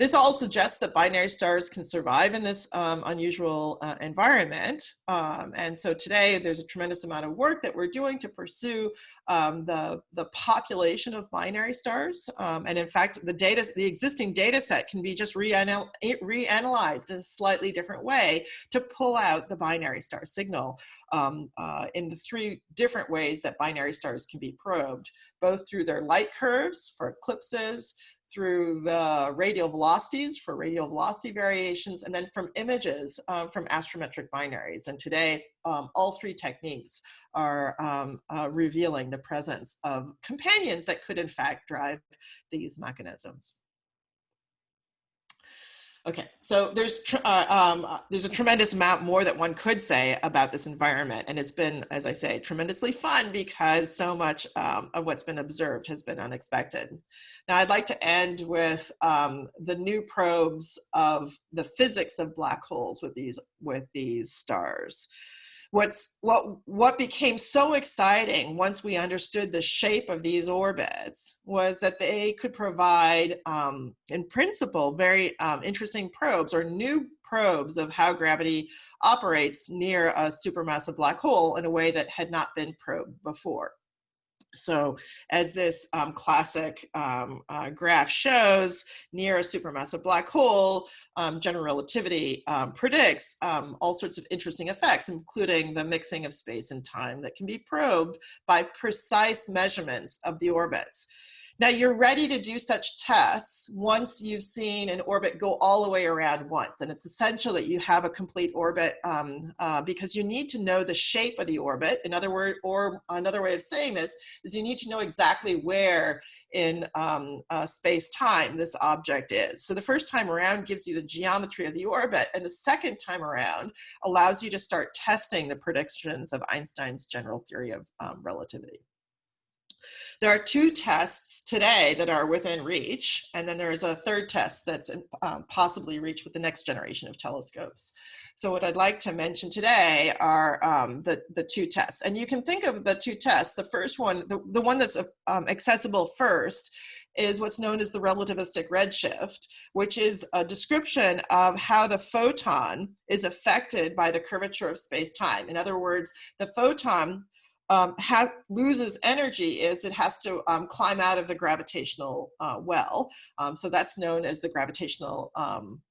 This all suggests that binary stars can survive in this um, unusual uh, environment. Um, and so today there's a tremendous amount of work that we're doing to pursue um, the, the population of binary stars. Um, and in fact, the data, the existing data set can be just reanal reanalyzed in a slightly different way to pull out the binary star signal um, uh, in the three different ways that binary stars can be probed, both through their light curves for eclipses, through the radial velocities for radial velocity variations, and then from images um, from astrometric binaries. And today, um, all three techniques are um, uh, revealing the presence of companions that could in fact drive these mechanisms. Okay, so there's uh, um, uh, there's a tremendous amount more that one could say about this environment, and it's been, as I say, tremendously fun because so much um, of what's been observed has been unexpected. Now, I'd like to end with um, the new probes of the physics of black holes with these with these stars what's what what became so exciting once we understood the shape of these orbits was that they could provide um, in principle very um, interesting probes or new probes of how gravity operates near a supermassive black hole in a way that had not been probed before so as this um, classic um, uh, graph shows, near a supermassive black hole, um, general relativity um, predicts um, all sorts of interesting effects, including the mixing of space and time that can be probed by precise measurements of the orbits. Now you're ready to do such tests once you've seen an orbit go all the way around once. And it's essential that you have a complete orbit um, uh, because you need to know the shape of the orbit. In other words, or another way of saying this is you need to know exactly where in um, uh, space-time this object is. So the first time around gives you the geometry of the orbit and the second time around allows you to start testing the predictions of Einstein's general theory of um, relativity. There are two tests today that are within reach, and then there is a third test that's um, possibly reached with the next generation of telescopes. So what I'd like to mention today are um, the, the two tests. And you can think of the two tests. The first one, the, the one that's um, accessible first is what's known as the relativistic redshift, which is a description of how the photon is affected by the curvature of space-time. In other words, the photon um, has, loses energy is it has to um, climb out of the gravitational uh, well. Um, so that's known as the gravitational um,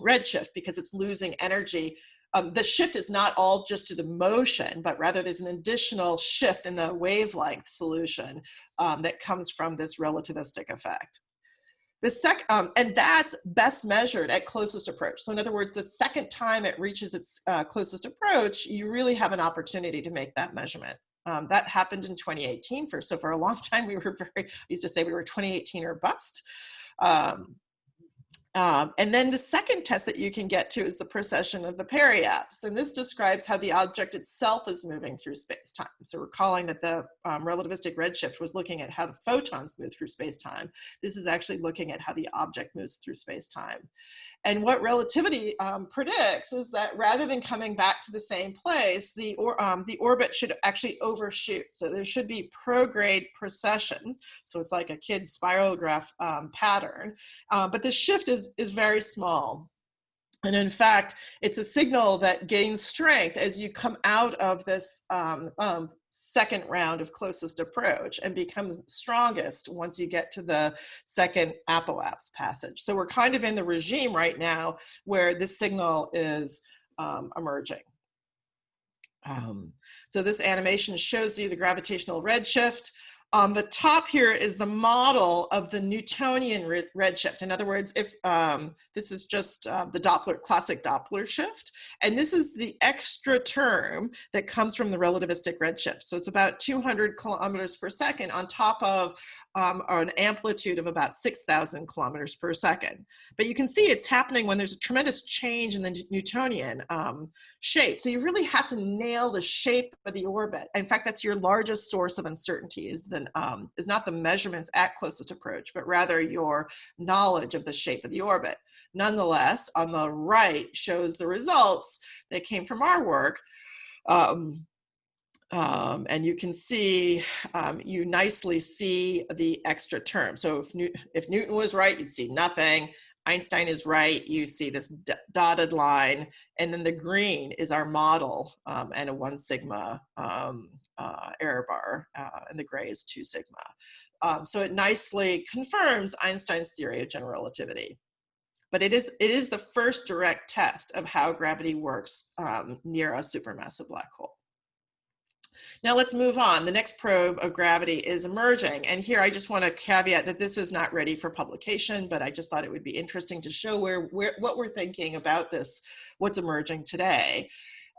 redshift because it's losing energy. Um, the shift is not all just to the motion, but rather there's an additional shift in the wavelength solution um, that comes from this relativistic effect. The sec um, and that's best measured at closest approach. So in other words, the second time it reaches its uh, closest approach, you really have an opportunity to make that measurement. Um, that happened in 2018 for, so for a long time we were very, I used to say we were 2018 or bust. Um, um, and then the second test that you can get to is the precession of the periapse. And this describes how the object itself is moving through space-time. So recalling that the um, relativistic redshift was looking at how the photons move through space-time. This is actually looking at how the object moves through space-time. And what relativity um, predicts is that rather than coming back to the same place, the, or, um, the orbit should actually overshoot. So there should be prograde precession. So it's like a kid's spirograph um, pattern. Uh, but the shift is, is very small. And in fact, it's a signal that gains strength as you come out of this um, um, second round of closest approach and becomes strongest once you get to the second apoapse passage. So we're kind of in the regime right now where this signal is um, emerging. Um, so this animation shows you the gravitational redshift. On the top here is the model of the Newtonian redshift. In other words, if um, this is just uh, the Doppler classic Doppler shift, and this is the extra term that comes from the relativistic redshift. So it's about 200 kilometers per second on top of um, an amplitude of about 6,000 kilometers per second. But you can see it's happening when there's a tremendous change in the Newtonian um, shape. So you really have to nail the shape of the orbit. In fact, that's your largest source of uncertainty is the um, is not the measurements at closest approach, but rather your knowledge of the shape of the orbit. Nonetheless, on the right shows the results that came from our work. Um, um, and you can see, um, you nicely see the extra term. So if, New if Newton was right, you'd see nothing. Einstein is right, you see this dotted line, and then the green is our model um, and a one sigma um, uh, error bar, uh, and the gray is 2 sigma. Um, so it nicely confirms Einstein's theory of general relativity. But it is, it is the first direct test of how gravity works um, near a supermassive black hole. Now let's move on. The next probe of gravity is emerging. And here I just want to caveat that this is not ready for publication, but I just thought it would be interesting to show where, where what we're thinking about this, what's emerging today.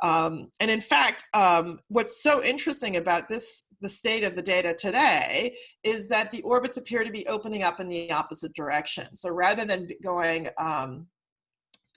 Um, and in fact, um, what's so interesting about this, the state of the data today, is that the orbits appear to be opening up in the opposite direction. So rather than going um,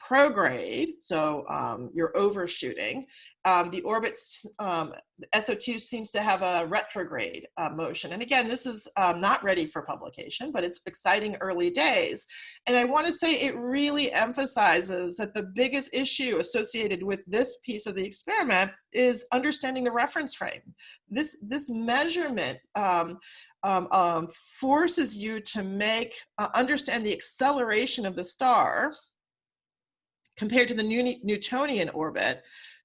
prograde, so um, you're overshooting, um, the orbit's um, S0-2 seems to have a retrograde uh, motion. And again, this is um, not ready for publication, but it's exciting early days. And I want to say it really emphasizes that the biggest issue associated with this piece of the experiment is understanding the reference frame. This, this measurement um, um, forces you to make, uh, understand the acceleration of the star compared to the Newtonian orbit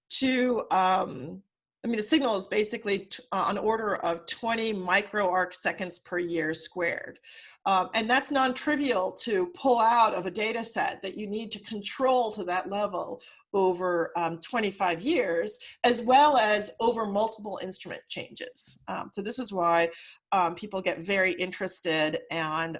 to, um, I mean, the signal is basically uh, on order of 20 micro arc seconds per year squared. Um, and that's non-trivial to pull out of a data set that you need to control to that level over um, 25 years, as well as over multiple instrument changes. Um, so this is why um, people get very interested and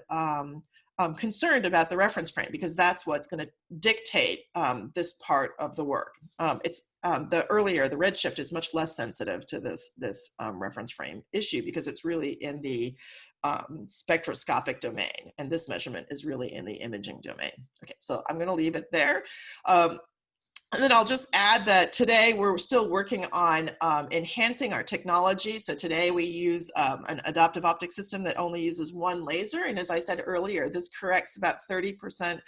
um, concerned about the reference frame because that's what's going to dictate um, this part of the work. Um, it's um, the earlier, the redshift is much less sensitive to this, this um, reference frame issue because it's really in the um, spectroscopic domain and this measurement is really in the imaging domain. Okay, so I'm going to leave it there. And then I'll just add that today we're still working on um, enhancing our technology. So today we use um, an adaptive optic system that only uses one laser. And as I said earlier, this corrects about 30%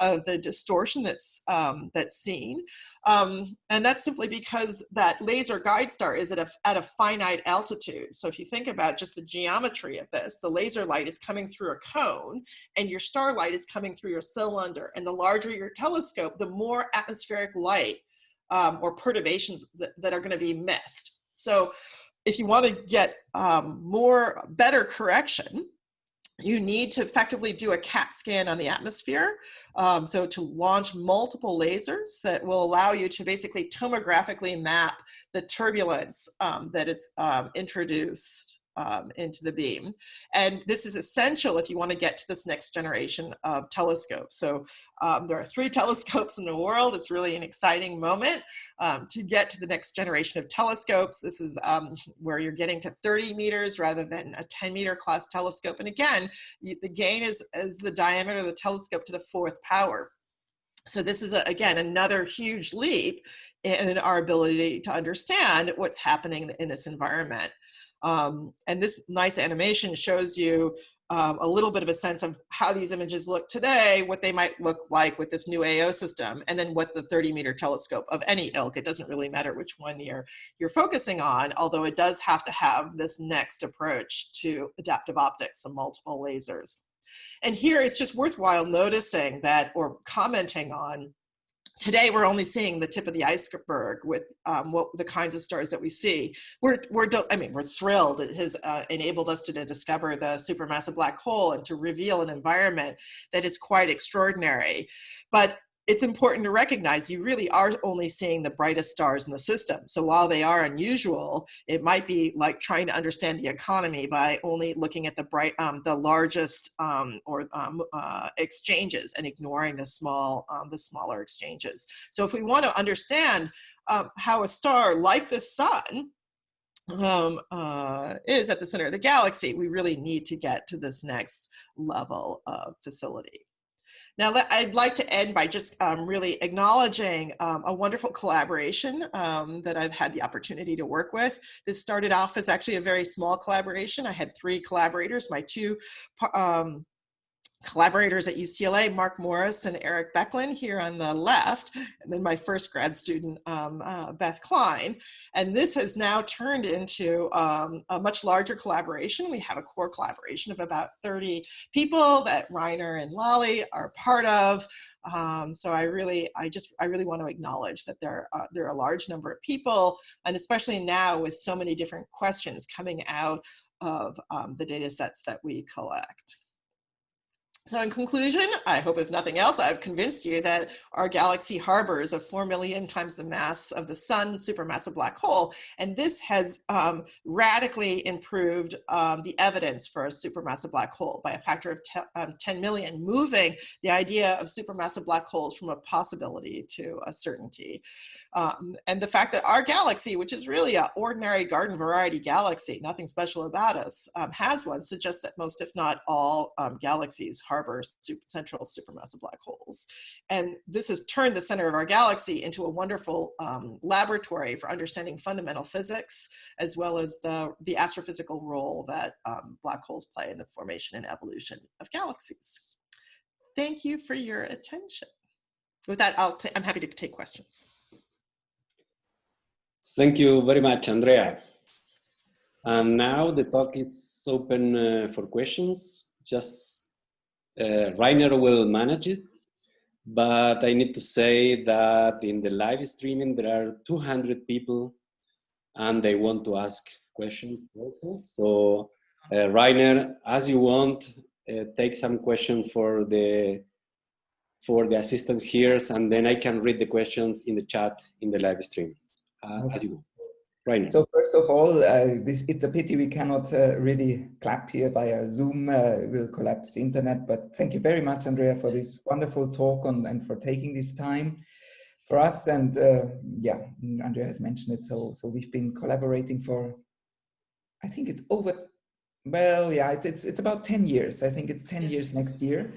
of the distortion that's um, that's seen. Um, and that's simply because that laser guide star is at a, at a finite altitude. So if you think about just the geometry of this, the laser light is coming through a cone and your starlight is coming through your cylinder. And the larger your telescope, the more atmospheric light um, or perturbations that, that are gonna be missed. So if you wanna get um, more, better correction, you need to effectively do a CAT scan on the atmosphere. Um, so to launch multiple lasers that will allow you to basically tomographically map the turbulence um, that is um, introduced um, into the beam. And this is essential if you want to get to this next generation of telescopes. So um, there are three telescopes in the world. It's really an exciting moment um, to get to the next generation of telescopes. This is um, where you're getting to 30 meters rather than a 10 meter class telescope. And again, you, the gain is, is the diameter of the telescope to the fourth power. So this is, a, again, another huge leap in our ability to understand what's happening in this environment. Um, and this nice animation shows you um, a little bit of a sense of how these images look today, what they might look like with this new AO system, and then what the 30 meter telescope of any ilk, it doesn't really matter which one you're, you're focusing on, although it does have to have this next approach to adaptive optics, the multiple lasers. And here it's just worthwhile noticing that or commenting on today we're only seeing the tip of the iceberg with um, what the kinds of stars that we see. We're, we're I mean, we're thrilled it has uh, enabled us to, to discover the supermassive black hole and to reveal an environment that is quite extraordinary. But it's important to recognize you really are only seeing the brightest stars in the system. So while they are unusual, it might be like trying to understand the economy by only looking at the bright, um, the largest um, or um, uh, exchanges and ignoring the small, um, the smaller exchanges. So if we want to understand um, how a star like the sun um, uh, is at the center of the galaxy, we really need to get to this next level of facility. Now, I'd like to end by just um, really acknowledging um, a wonderful collaboration um, that I've had the opportunity to work with. This started off as actually a very small collaboration. I had three collaborators, my two um, collaborators at UCLA, Mark Morris and Eric Becklin here on the left, and then my first grad student, um, uh, Beth Klein. And this has now turned into um, a much larger collaboration. We have a core collaboration of about 30 people that Rainer and Lali are part of. Um, so I really, I just, I really want to acknowledge that there, are, there are a large number of people, and especially now with so many different questions coming out of um, the data sets that we collect. So in conclusion, I hope if nothing else, I've convinced you that our galaxy harbors a 4 million times the mass of the sun supermassive black hole. And this has um, radically improved um, the evidence for a supermassive black hole by a factor of um, 10 million, moving the idea of supermassive black holes from a possibility to a certainty. Um, and the fact that our galaxy, which is really an ordinary garden variety galaxy, nothing special about us, um, has one, suggests that most, if not all, um, galaxies harbor super, central supermassive black holes. And this has turned the center of our galaxy into a wonderful um, laboratory for understanding fundamental physics, as well as the, the astrophysical role that um, black holes play in the formation and evolution of galaxies. Thank you for your attention. With that, I'll I'm happy to take questions. Thank you very much, Andrea. And now the talk is open uh, for questions. Just uh, Rainer will manage it, but I need to say that in the live streaming there are 200 people and they want to ask questions also. So uh, Rainer, as you want, uh, take some questions for the for the assistants here and then I can read the questions in the chat in the live stream uh, okay. as you go. Right. So first of all, uh, this, it's a pity we cannot uh, really clap here via Zoom. Uh, we'll collapse the internet, but thank you very much, Andrea, for this wonderful talk on, and for taking this time for us. And uh, yeah, Andrea has mentioned it. So, so we've been collaborating for, I think it's over, well, yeah, it's, it's, it's about 10 years. I think it's 10 years next year.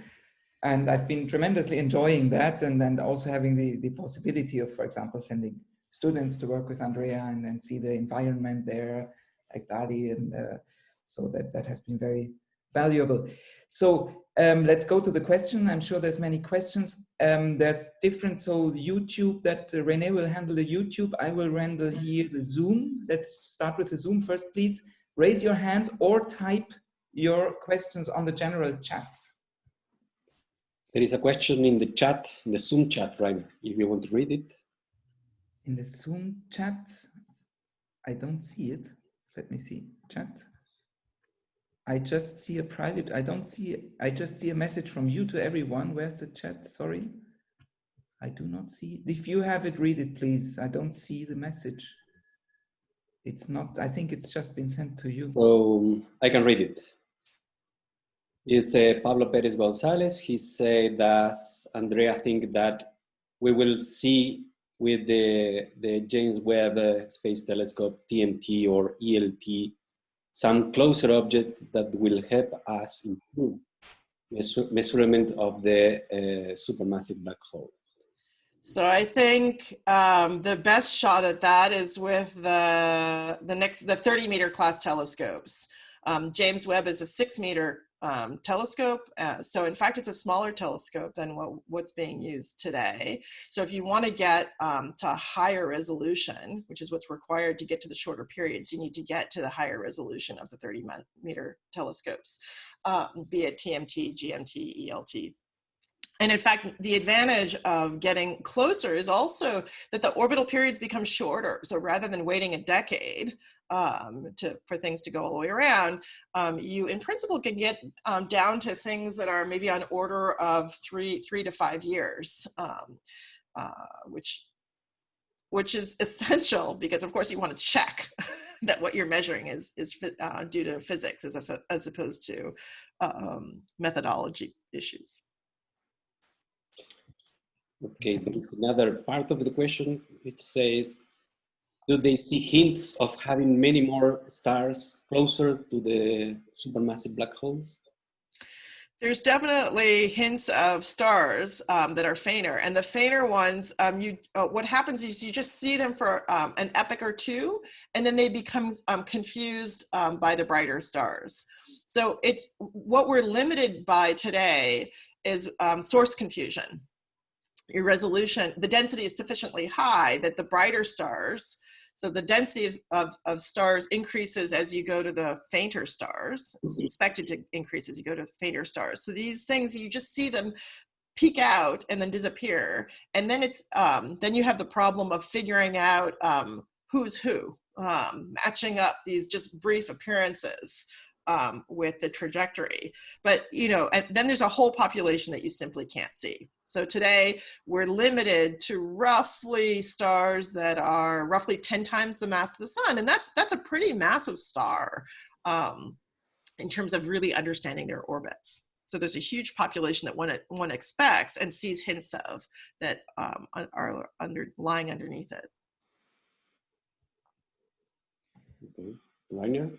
And I've been tremendously enjoying that and, and also having the, the possibility of, for example, sending students to work with Andrea and, and see the environment there, Bali. And uh, so that, that has been very valuable. So um, let's go to the question. I'm sure there's many questions. Um, there's different, so YouTube that uh, Rene will handle the YouTube. I will handle here the Zoom. Let's start with the Zoom first, please. Raise your hand or type your questions on the general chat. There is a question in the chat, in the Zoom chat, right? If you want to read it. In the Zoom chat, I don't see it. Let me see, chat. I just see a private, I don't see, I just see a message from you to everyone. Where's the chat? Sorry. I do not see. It. If you have it, read it, please. I don't see the message. It's not, I think it's just been sent to you. So I can read it. It's uh, Pablo Perez Gonzalez. He said, does Andrea think that we will see with the, the James Webb Space Telescope, TMT or ELT, some closer objects that will help us improve measurement of the uh, supermassive black hole. So I think um, the best shot at that is with the the next the 30 meter class telescopes. Um, James Webb is a six meter um, telescope. Uh, so in fact, it's a smaller telescope than what, what's being used today. So if you want to get um, to higher resolution, which is what's required to get to the shorter periods, you need to get to the higher resolution of the 30 meter telescopes, um, be it TMT, GMT, ELT. And in fact, the advantage of getting closer is also that the orbital periods become shorter. So rather than waiting a decade um, to, for things to go all the way around, um, you in principle can get um, down to things that are maybe on order of three, three to five years, um, uh, which, which is essential because of course you want to check that what you're measuring is, is uh, due to physics as, a, as opposed to um, methodology issues. Okay, there is another part of the question which says, do they see hints of having many more stars closer to the supermassive black holes? There's definitely hints of stars um, that are fainter, and the fainter ones, um, you uh, what happens is you just see them for um, an epoch or two, and then they become um, confused um, by the brighter stars. So it's what we're limited by today is um, source confusion your resolution, the density is sufficiently high that the brighter stars, so the density of, of, of, stars increases as you go to the fainter stars. It's mm-hmm. expected to increase as you go to the fainter stars. So these things, you just see them peak out and then disappear. And then it's, um, then you have the problem of figuring out um, who's who, um, matching up these just brief appearances um, with the trajectory. But, you know, and then there's a whole population that you simply can't see. So today we're limited to roughly stars that are roughly 10 times the mass of the sun. And that's, that's a pretty massive star um, in terms of really understanding their orbits. So there's a huge population that one, one expects and sees hints of that um, are under, lying underneath it. Okay. Rainer?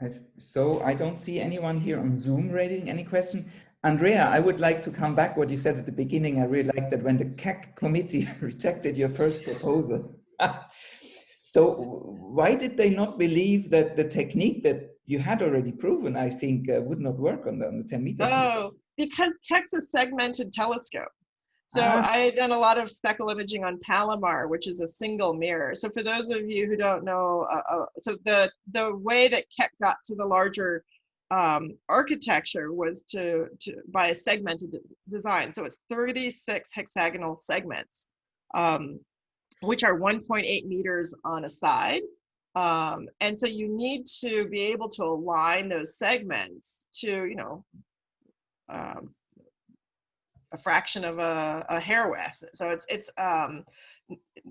I've, so I don't see anyone here on Zoom raising any question. Andrea, I would like to come back what you said at the beginning. I really like that when the Keck committee rejected your first proposal. so why did they not believe that the technique that you had already proven, I think, uh, would not work on the, on the 10 meter? Oh, because Keck's a segmented telescope. So uh, I had done a lot of speckle imaging on Palomar, which is a single mirror. So for those of you who don't know, uh, uh, so the the way that Keck got to the larger um, architecture was to, to by a segmented des design. So it's 36 hexagonal segments, um, which are 1.8 meters on a side. Um, and so you need to be able to align those segments to, you know, um, a fraction of a, a hair width. So it's it's um,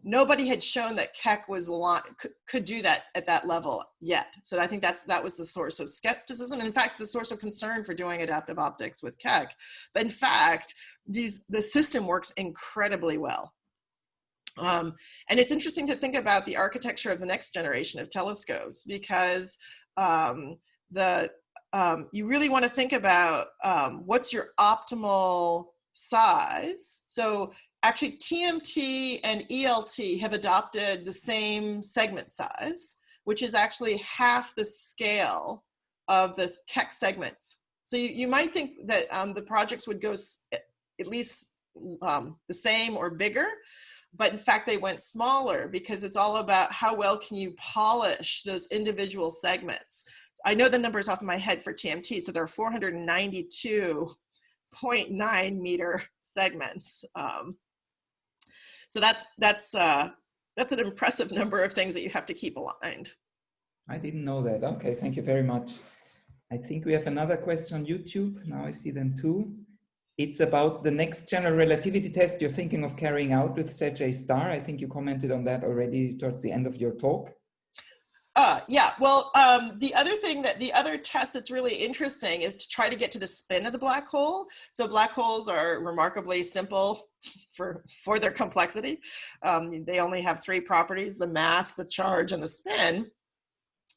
nobody had shown that Keck was could, could do that at that level yet. So I think that's that was the source of skepticism. And in fact, the source of concern for doing adaptive optics with Keck. But in fact, these the system works incredibly well. Um, and it's interesting to think about the architecture of the next generation of telescopes because um, the um, you really want to think about um, what's your optimal size. So actually TMT and ELT have adopted the same segment size, which is actually half the scale of the Keck segments. So you, you might think that um, the projects would go at least um, the same or bigger, but in fact they went smaller because it's all about how well can you polish those individual segments. I know the numbers off of my head for TMT, so there are 492.9 meter segments. Um, so that's that's uh, that's an impressive number of things that you have to keep aligned. I didn't know that. Okay, thank you very much. I think we have another question on YouTube. Now I see them too. It's about the next general relativity test you're thinking of carrying out with ZJ star. I think you commented on that already towards the end of your talk. Uh, yeah, well, um, the other thing that the other test that's really interesting is to try to get to the spin of the black hole. So black holes are remarkably simple for, for their complexity. Um, they only have three properties, the mass, the charge, and the spin.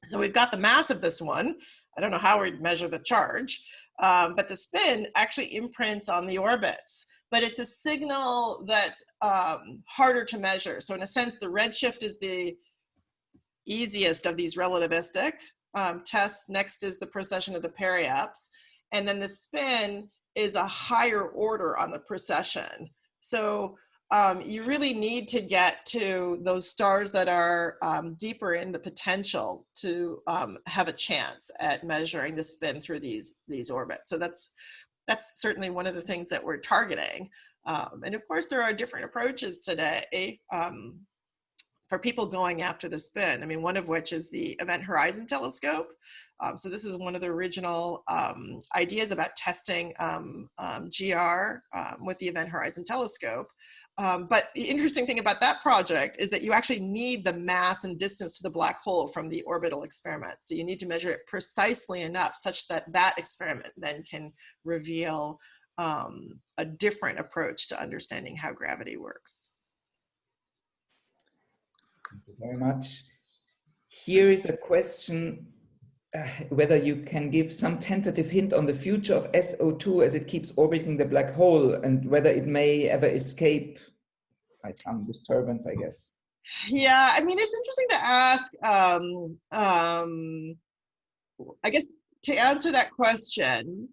So we've got the mass of this one. I don't know how we'd measure the charge, um, but the spin actually imprints on the orbits but it's a signal that's um, harder to measure. So in a sense, the redshift is the easiest of these relativistic um, tests. Next is the precession of the periapse. And then the spin is a higher order on the precession. So um, you really need to get to those stars that are um, deeper in the potential to um, have a chance at measuring the spin through these, these orbits. So that's, that's certainly one of the things that we're targeting. Um, and of course, there are different approaches today. For people going after the spin. I mean, one of which is the Event Horizon Telescope. Um, so this is one of the original um, ideas about testing um, um GR um, with the Event Horizon Telescope. But the interesting thing about that project is that you actually need the mass and distance to the black hole from the orbital experiment. So you need to measure it precisely enough such that that experiment then can reveal a different approach to understanding how gravity works. Thank you very much. Here is a question uh, whether you can give some tentative hint on the future of S0-2 as it keeps orbiting the black hole and whether it may ever escape by some disturbance, I guess. Yeah, I mean, it's interesting to ask. Um, um, I guess to answer that question,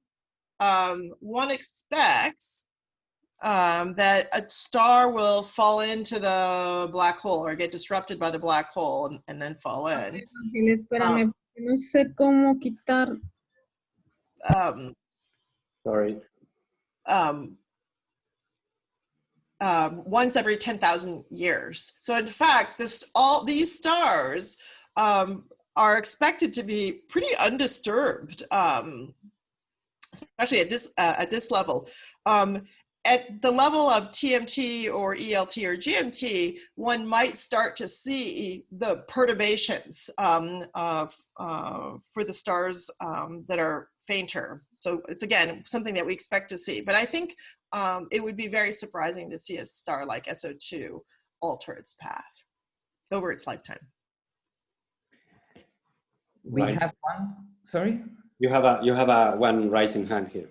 um, one expects um, that a star will fall into the black hole or get disrupted by the black hole and, and then fall in. espérame, um, no sé cómo quitar. Um, Sorry. Um, um, once every 10,000 years. So in fact, this all these stars um, are expected to be pretty undisturbed, um, especially at this uh, at this level. Um, at the level of TMT or ELT or GMT, one might start to see the perturbations um, uh, for the stars um, that are fainter. So it's again, something that we expect to see. But I think um, it would be very surprising to see a star like S0-2 alter its path over its lifetime. We right. have one, sorry? You have a, you have a one rising hand here.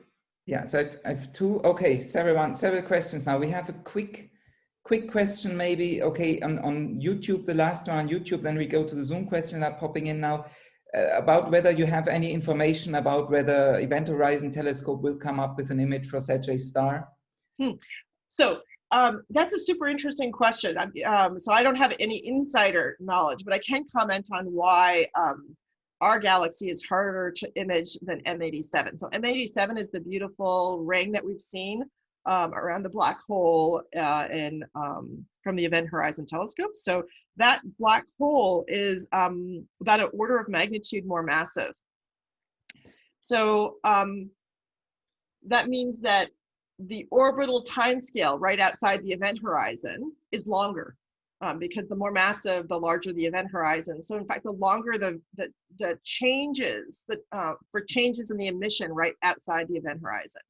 Yeah, so I've, two, okay, several, several questions now. We have a quick, quick question maybe, okay, on, on YouTube, the last one on YouTube, then we go to the Zoom question that are popping in now, uh, about whether you have any information about whether Event Horizon Telescope will come up with an image for ZJ Star? Hmm. So um, that's a super interesting question. Um, so I don't have any insider knowledge, but I can comment on why um, our galaxy is harder to image than M87. So M87 is the beautiful ring that we've seen um, around the black hole uh, in, um, from the Event Horizon Telescope. So that black hole is um, about an order of magnitude more massive. So um, that means that the orbital timescale right outside the event horizon is longer um, because the more massive, the larger the event horizon. So in fact, the longer the, the, the changes that, uh, for changes in the emission right outside the event horizon.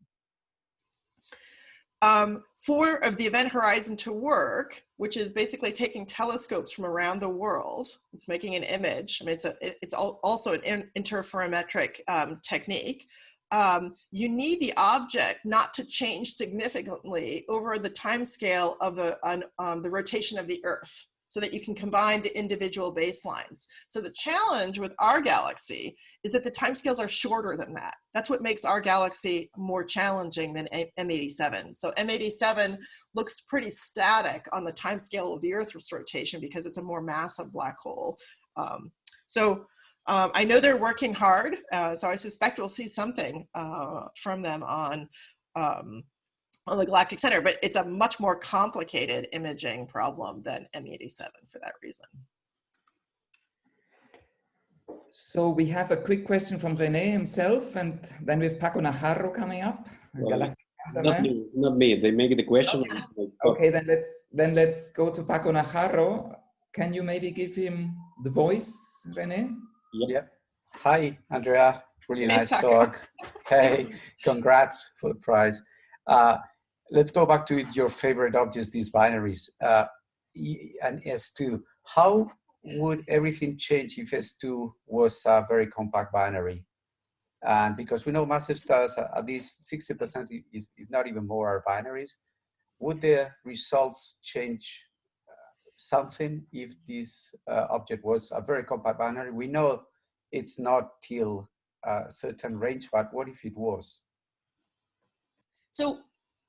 um, for of the event horizon to work, which is basically taking telescopes from around the world, it's making an image. I mean, it's a, it, it's al also an in, interferometric um, technique. Um, you need the object not to change significantly over the time scale of the, um, the rotation of the Earth so that you can combine the individual baselines. So the challenge with our galaxy is that the timescales are shorter than that. That's what makes our galaxy more challenging than M87. So M87 looks pretty static on the timescale of the Earth's rotation because it's a more massive black hole. Um, so um, I know they're working hard, uh, so I suspect we'll see something uh, from them on um, on the galactic center, but it's a much more complicated imaging problem than M87 for that reason. So we have a quick question from Rene himself, and then we have Paco Najarro coming up. Well, not me, not me. They make the question. Okay. okay, then let's then let's go to Paco Najarro. Can you maybe give him the voice, Rene? Yep. Hi, Andrea. Really nice talk. hey, congrats for the prize. Uh, let's go back to your favorite objects, these binaries. Uh, and S2, how would everything change if S2 was a very compact binary? And because we know massive stars, at least 60%, if not even more, are binaries. Would the results change uh, something if this uh, object was a very compact binary? We know it's not till a certain range, but what if it was? So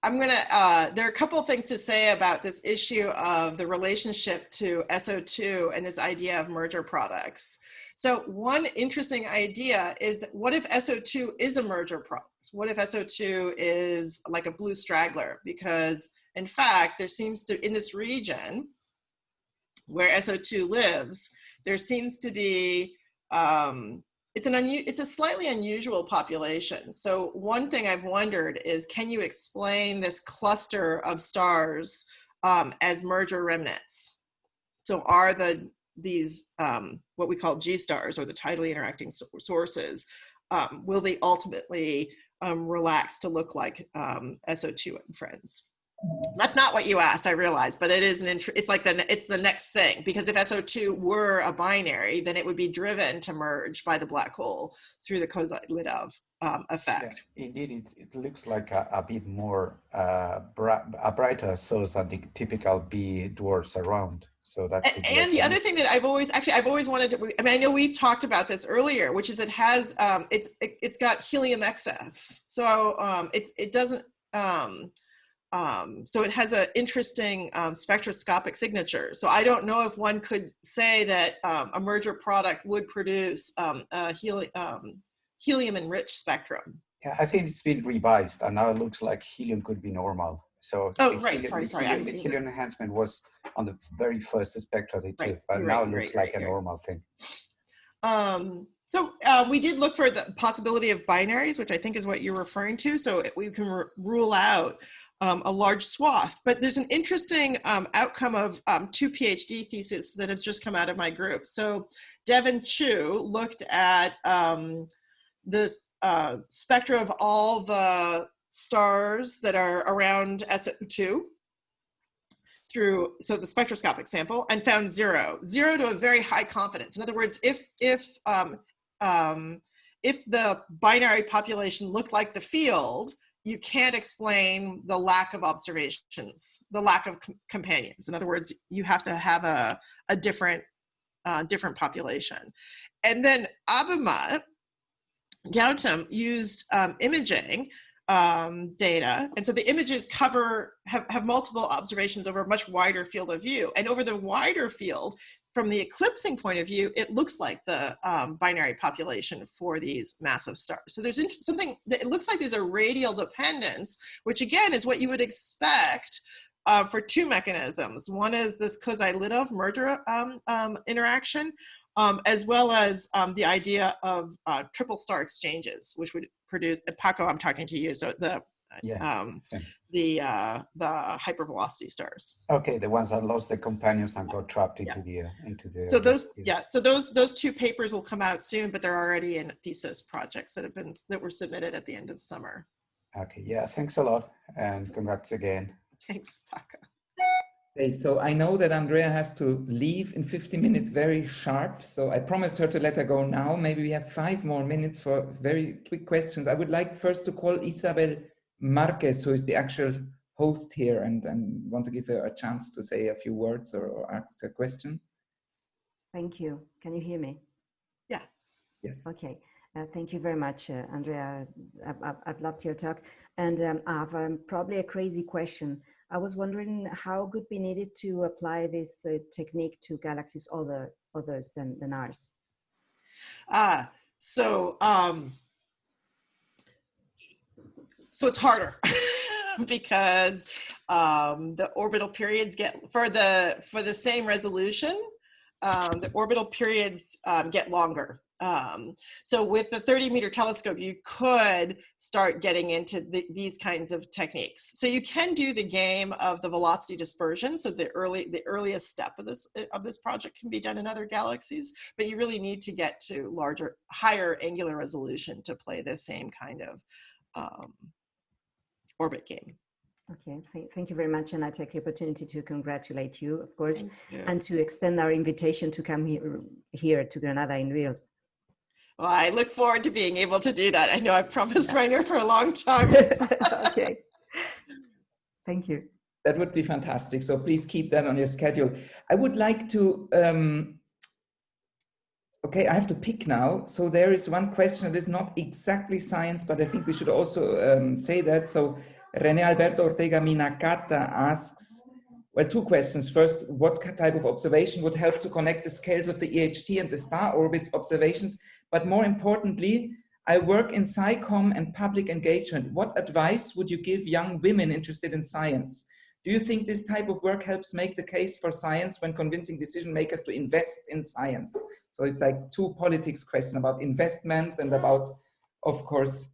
I'm gonna, uh, there are a couple of things to say about this issue of the relationship to S0-2 and this idea of merger products. So one interesting idea is what if S0-2 is a merger product? What if S0-2 is like a blue straggler? Because in fact, there seems to, in this region where S0-2 lives, there seems to be um, it's an it's a slightly unusual population. So one thing I've wondered is, can you explain this cluster of stars um, as merger remnants? So are the these um, what we call G stars or the tidally interacting sources, um, will they ultimately um, relax to look like um, S0-2 and friends? That's not what you asked, I realize, but it is an it's like the it's the next thing because if S0-2 were a binary, then it would be driven to merge by the black hole through the Kozai-Lidov um, effect. Yeah, indeed, it, it looks like a, a bit more uh, a brighter source than the typical B dwarfs around. So that and, and the other thing that I've always actually I've always wanted to I mean I know we've talked about this earlier, which is it has um, it's it, has got helium excess, so um, it's it doesn't. Um, um, so it has an interesting um, spectroscopic signature. So I don't know if one could say that um, a merger product would produce um, a heli um, helium-enriched spectrum. Yeah, I think it's been revised, and now it looks like helium could be normal. So oh, right, helium, sorry, sorry. Helium, helium enhancement was on the very first spectra they took, right, but now it looks right, like a normal thing. Um, so uh, we did look for the possibility of binaries, which I think is what you're referring to. So we can rule out um, a large swath. But there's an interesting um, outcome of um, two PhD theses that have just come out of my group. So Devin Chu looked at um, the uh, spectra of all the stars that are around S0-2 through so the spectroscopic sample and found zero zero to a very high confidence in other words if if um, um, if the binary population looked like the field you can't explain the lack of observations, the lack of com companions. In other words, you have to have a, a different, uh, different population. And then Abhimat, Gautam used um, imaging um, data. And so the images cover, have, have multiple observations over a much wider field of view. And over the wider field, from the eclipsing point of view, it looks like the um, binary population for these massive stars. So there's something that it looks like there's a radial dependence, which again is what you would expect uh, for two mechanisms. One is this Kozai-Lidov merger um, um, interaction, um, as well as um, the idea of uh, triple star exchanges, which would produce, Paco, I'm talking to you, so the yeah. um, the uh, the hypervelocity stars. Okay, the ones that lost their companions and got trapped into yeah. the uh, into the. So those, yeah, so those those two papers will come out soon, but they're already in thesis projects that have been that were submitted at the end of the summer. Okay, yeah, thanks a lot and congrats again. Thanks, Paco. Okay, so I know that Andrea has to leave in 50 minutes very sharp. So I promised her to let her go now. Maybe we have five more minutes for very quick questions. I would like first to call Isabel Marquez, who is the actual host here and, and want to give her a chance to say a few words or, or ask a question. Thank you. Can you hear me? Yeah. Yes. Okay. Uh, thank you very much, uh, Andrea. I've, I've, I've, loved your talk. And um, I have um, probably a crazy question. I was wondering how could be needed to apply this uh, technique to galaxies other others than, than ours? Ah, so um, so it's harder because um, the orbital periods get for the for the same resolution. Um, the orbital periods um, get longer. Um, so with the 30 meter telescope, you could start getting into the, these kinds of techniques. So you can do the game of the velocity dispersion. So the early, the earliest step of this of this project can be done in other galaxies, but you really need to get to larger, higher angular resolution to play the same kind of um, orbit game. Okay, th thank you very much. And I take the opportunity to congratulate you, of course, you. and to extend our invitation to come here, here to Granada in real. Well, I look forward to being able to do that. I know I've promised Rainer for a long time. okay. Thank you. That would be fantastic. So please keep that on your schedule. I would like to, um, okay, I have to pick now. So there is one question that is not exactly science, but I think we should also um, say that. So Rene Alberto Ortega Minakata asks, well, two questions. First, what type of observation would help to connect the scales of the EHT and the star orbits observations? But more importantly, I work in SciComm and public engagement. What advice would you give young women interested in science? Do you think this type of work helps make the case for science when convincing decision makers to invest in science? So it's like two politics questions about investment and about, of course,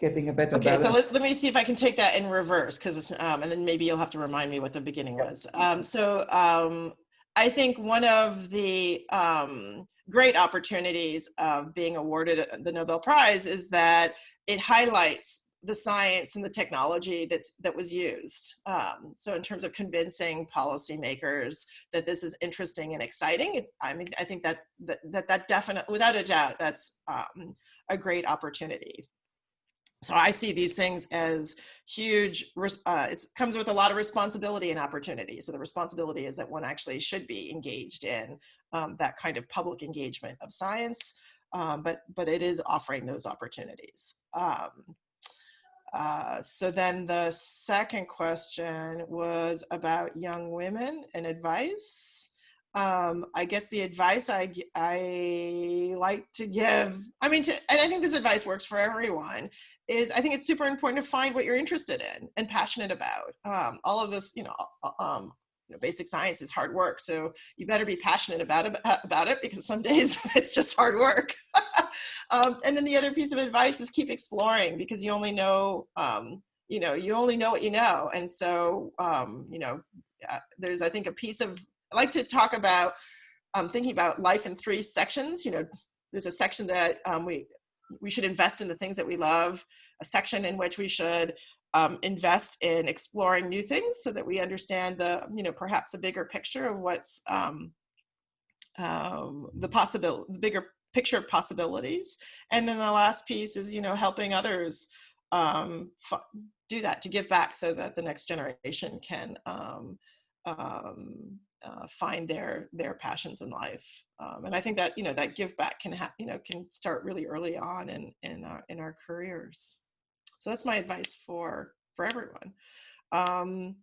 getting a better okay, balance. so let, let, me see if I can take that in reverse, because um, and then maybe you'll have to remind me what the beginning was. Um, so um, I think one of the um, great opportunities of being awarded the Nobel Prize is that it highlights the science and the technology that's that was used. Um, so in terms of convincing policymakers that this is interesting and exciting, it, I mean, I think that that that, that definitely, without a doubt, that's um, a great opportunity so I see these things as huge, uh, it comes with a lot of responsibility and opportunity. So the responsibility is that one actually should be engaged in um, that kind of public engagement of science, um, but, but it is offering those opportunities. Um, uh, so then the second question was about young women and advice um, I guess the advice I, I like to give, I mean, to, and I think this advice works for everyone, is I think it's super important to find what you're interested in and passionate about. Um, all of this, you know, um, you know, basic science is hard work. So you better be passionate about about it because some days it's just hard work. um, and then the other piece of advice is keep exploring because you only know, um, you know, you only know what you know. And so, um, you know, uh, there's, I think, a piece of I like to talk about um, thinking about life in three sections. You know, there's a section that um, we we should invest in the things that we love, a section in which we should um, invest in exploring new things so that we understand the, you know, perhaps a bigger picture of what's um, um, the possible, the bigger picture of possibilities. And then the last piece is, you know, helping others um, do that, to give back so that the next generation can um, um, uh, find their their passions in life. Um, and I think that you know that give back can you know can start really early on in in our in our careers. So that's my advice for for everyone. Um,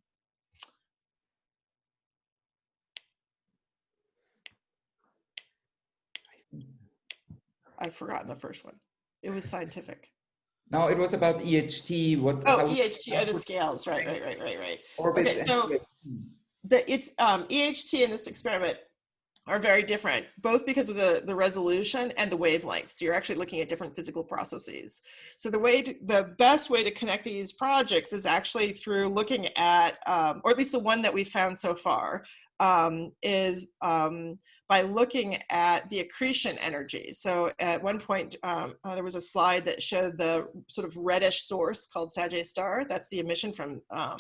I've forgotten the first one. It was scientific. No, it was about EHT. What? Oh, EHT are the scales. Right, right, right, right, right. Orbits okay, so the it's um, EHT in this experiment are very different, both because of the, the resolution and the wavelengths. So you're actually looking at different physical processes. So the way, to, the best way to connect these projects is actually through looking at, um, or at least the one that we found so far, um, is um, by looking at the accretion energy. So at one point, um, uh, there was a slide that showed the sort of reddish source called Sagittarius star. That's the emission from, um,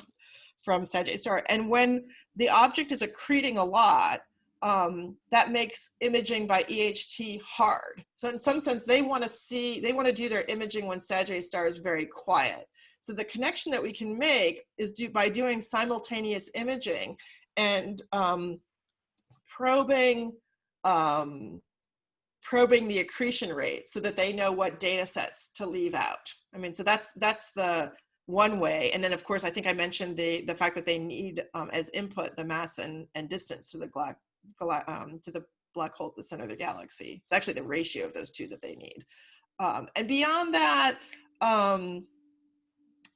from Sagittarius star. And when the object is accreting a lot, um, that makes imaging by EHT hard. So in some sense, they want to see, they want to do their imaging when Sagittarius star is very quiet. So the connection that we can make is do, by doing simultaneous imaging and um, probing, um, probing the accretion rate so that they know what data sets to leave out. I mean, so that's, that's the one way. And then of course, I think I mentioned the, the fact that they need um, as input the mass and, and distance to the um, to the black hole at the center of the galaxy. It's actually the ratio of those two that they need. Um, and beyond that, um,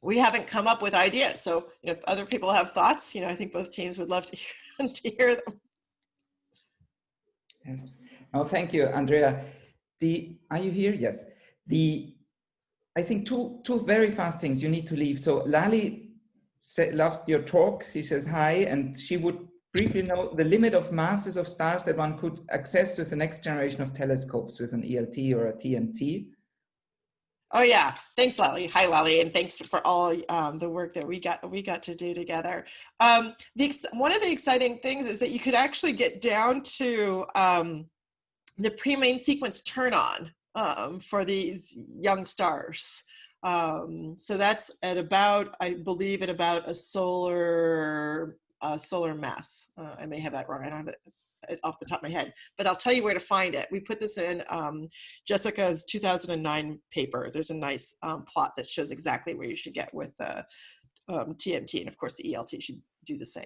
we haven't come up with ideas. So you know, if other people have thoughts, you know, I think both teams would love to hear, to hear them. Yes. Oh, thank you, Andrea. The are you here? Yes. The I think two two very fast things you need to leave. So Lali loves your talk. She says hi, and she would briefly know the limit of masses of stars that one could access with the next generation of telescopes with an ELT or a TMT? Oh yeah, thanks Lally. Hi Lally, and thanks for all um, the work that we got we got to do together. Um, the one of the exciting things is that you could actually get down to um, the pre-main sequence turn on um, for these young stars. Um, so that's at about, I believe, at about a solar uh, solar mass. Uh, I may have that wrong. I don't have it off the top of my head, but I'll tell you where to find it. We put this in um, Jessica's 2009 paper. There's a nice um, plot that shows exactly where you should get with the um, TMT. And of course the ELT should do the same.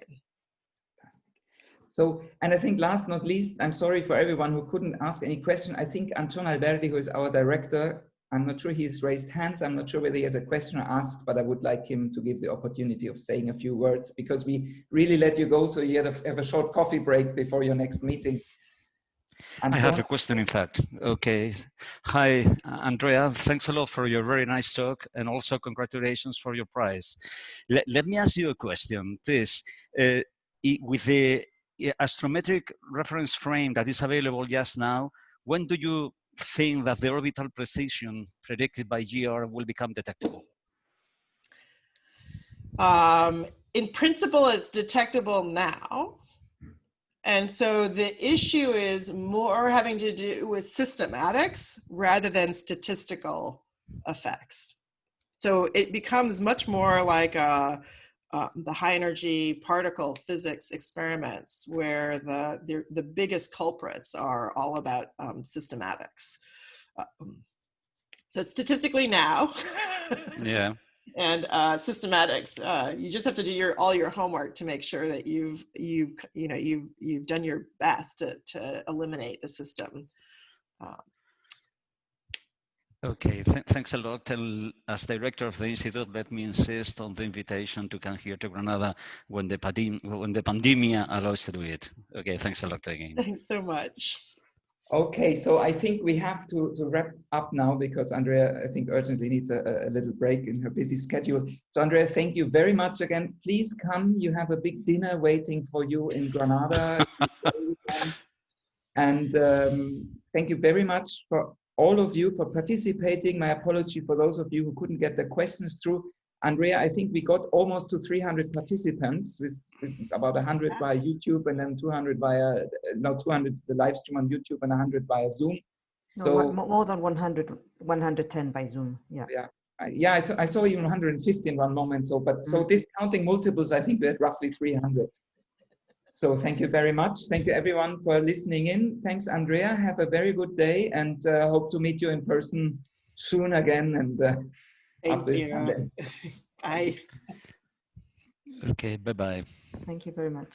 So, and I think last not least, I'm sorry for everyone who couldn't ask any question. I think Anton Alberdi, who is our director, I'm not sure he's raised hands. I'm not sure whether he has a question or ask, but I would like him to give the opportunity of saying a few words because we really let you go. So you have a, have a short coffee break before your next meeting. Anton? I have a question, in fact. Okay. Hi, Andrea. Thanks a lot for your very nice talk and also congratulations for your prize. Let, let me ask you a question, please. Uh, with the astrometric reference frame that is available just now, when do you think that the orbital precision predicted by GR will become detectable? Um, in principle, it's detectable now. And so the issue is more having to do with systematics rather than statistical effects. So it becomes much more like a, uh, the high energy particle physics experiments where the, the, the biggest culprits are all about um, systematics. Um, so statistically now, yeah, and uh, systematics, uh, you just have to do your all your homework to make sure that you've you've you know you've you've done your best to to eliminate the system. Um, Okay, Th thanks a lot. And as director of the institute, let me insist on the invitation to come here to Granada when the, when the pandemia allows to do it. Okay, thanks a lot again. Thanks so much. Okay, so I think we have to, to wrap up now because Andrea, I think, urgently needs a, a little break in her busy schedule. So Andrea, thank you very much again. Please come. You have a big dinner waiting for you in Granada. and um, thank you very much for all of you for participating. My apology for those of you who couldn't get the questions through. Andrea, I think we got almost to 300 participants with, with about 100 via YouTube and then 200 via, no, 200 the live stream on YouTube and 100 via Zoom. No, so more than 100, 110 by Zoom. Yeah. Yeah. I, yeah, I, I, saw even 150 in one moment. So, but mm -hmm. so discounting multiples, I think we had roughly 300. So thank you very much. Thank you everyone for listening in. Thanks, Andrea. Have a very good day and uh, hope to meet you in person soon again. And uh, thank you. Bye. Okay, bye-bye. Thank you very much.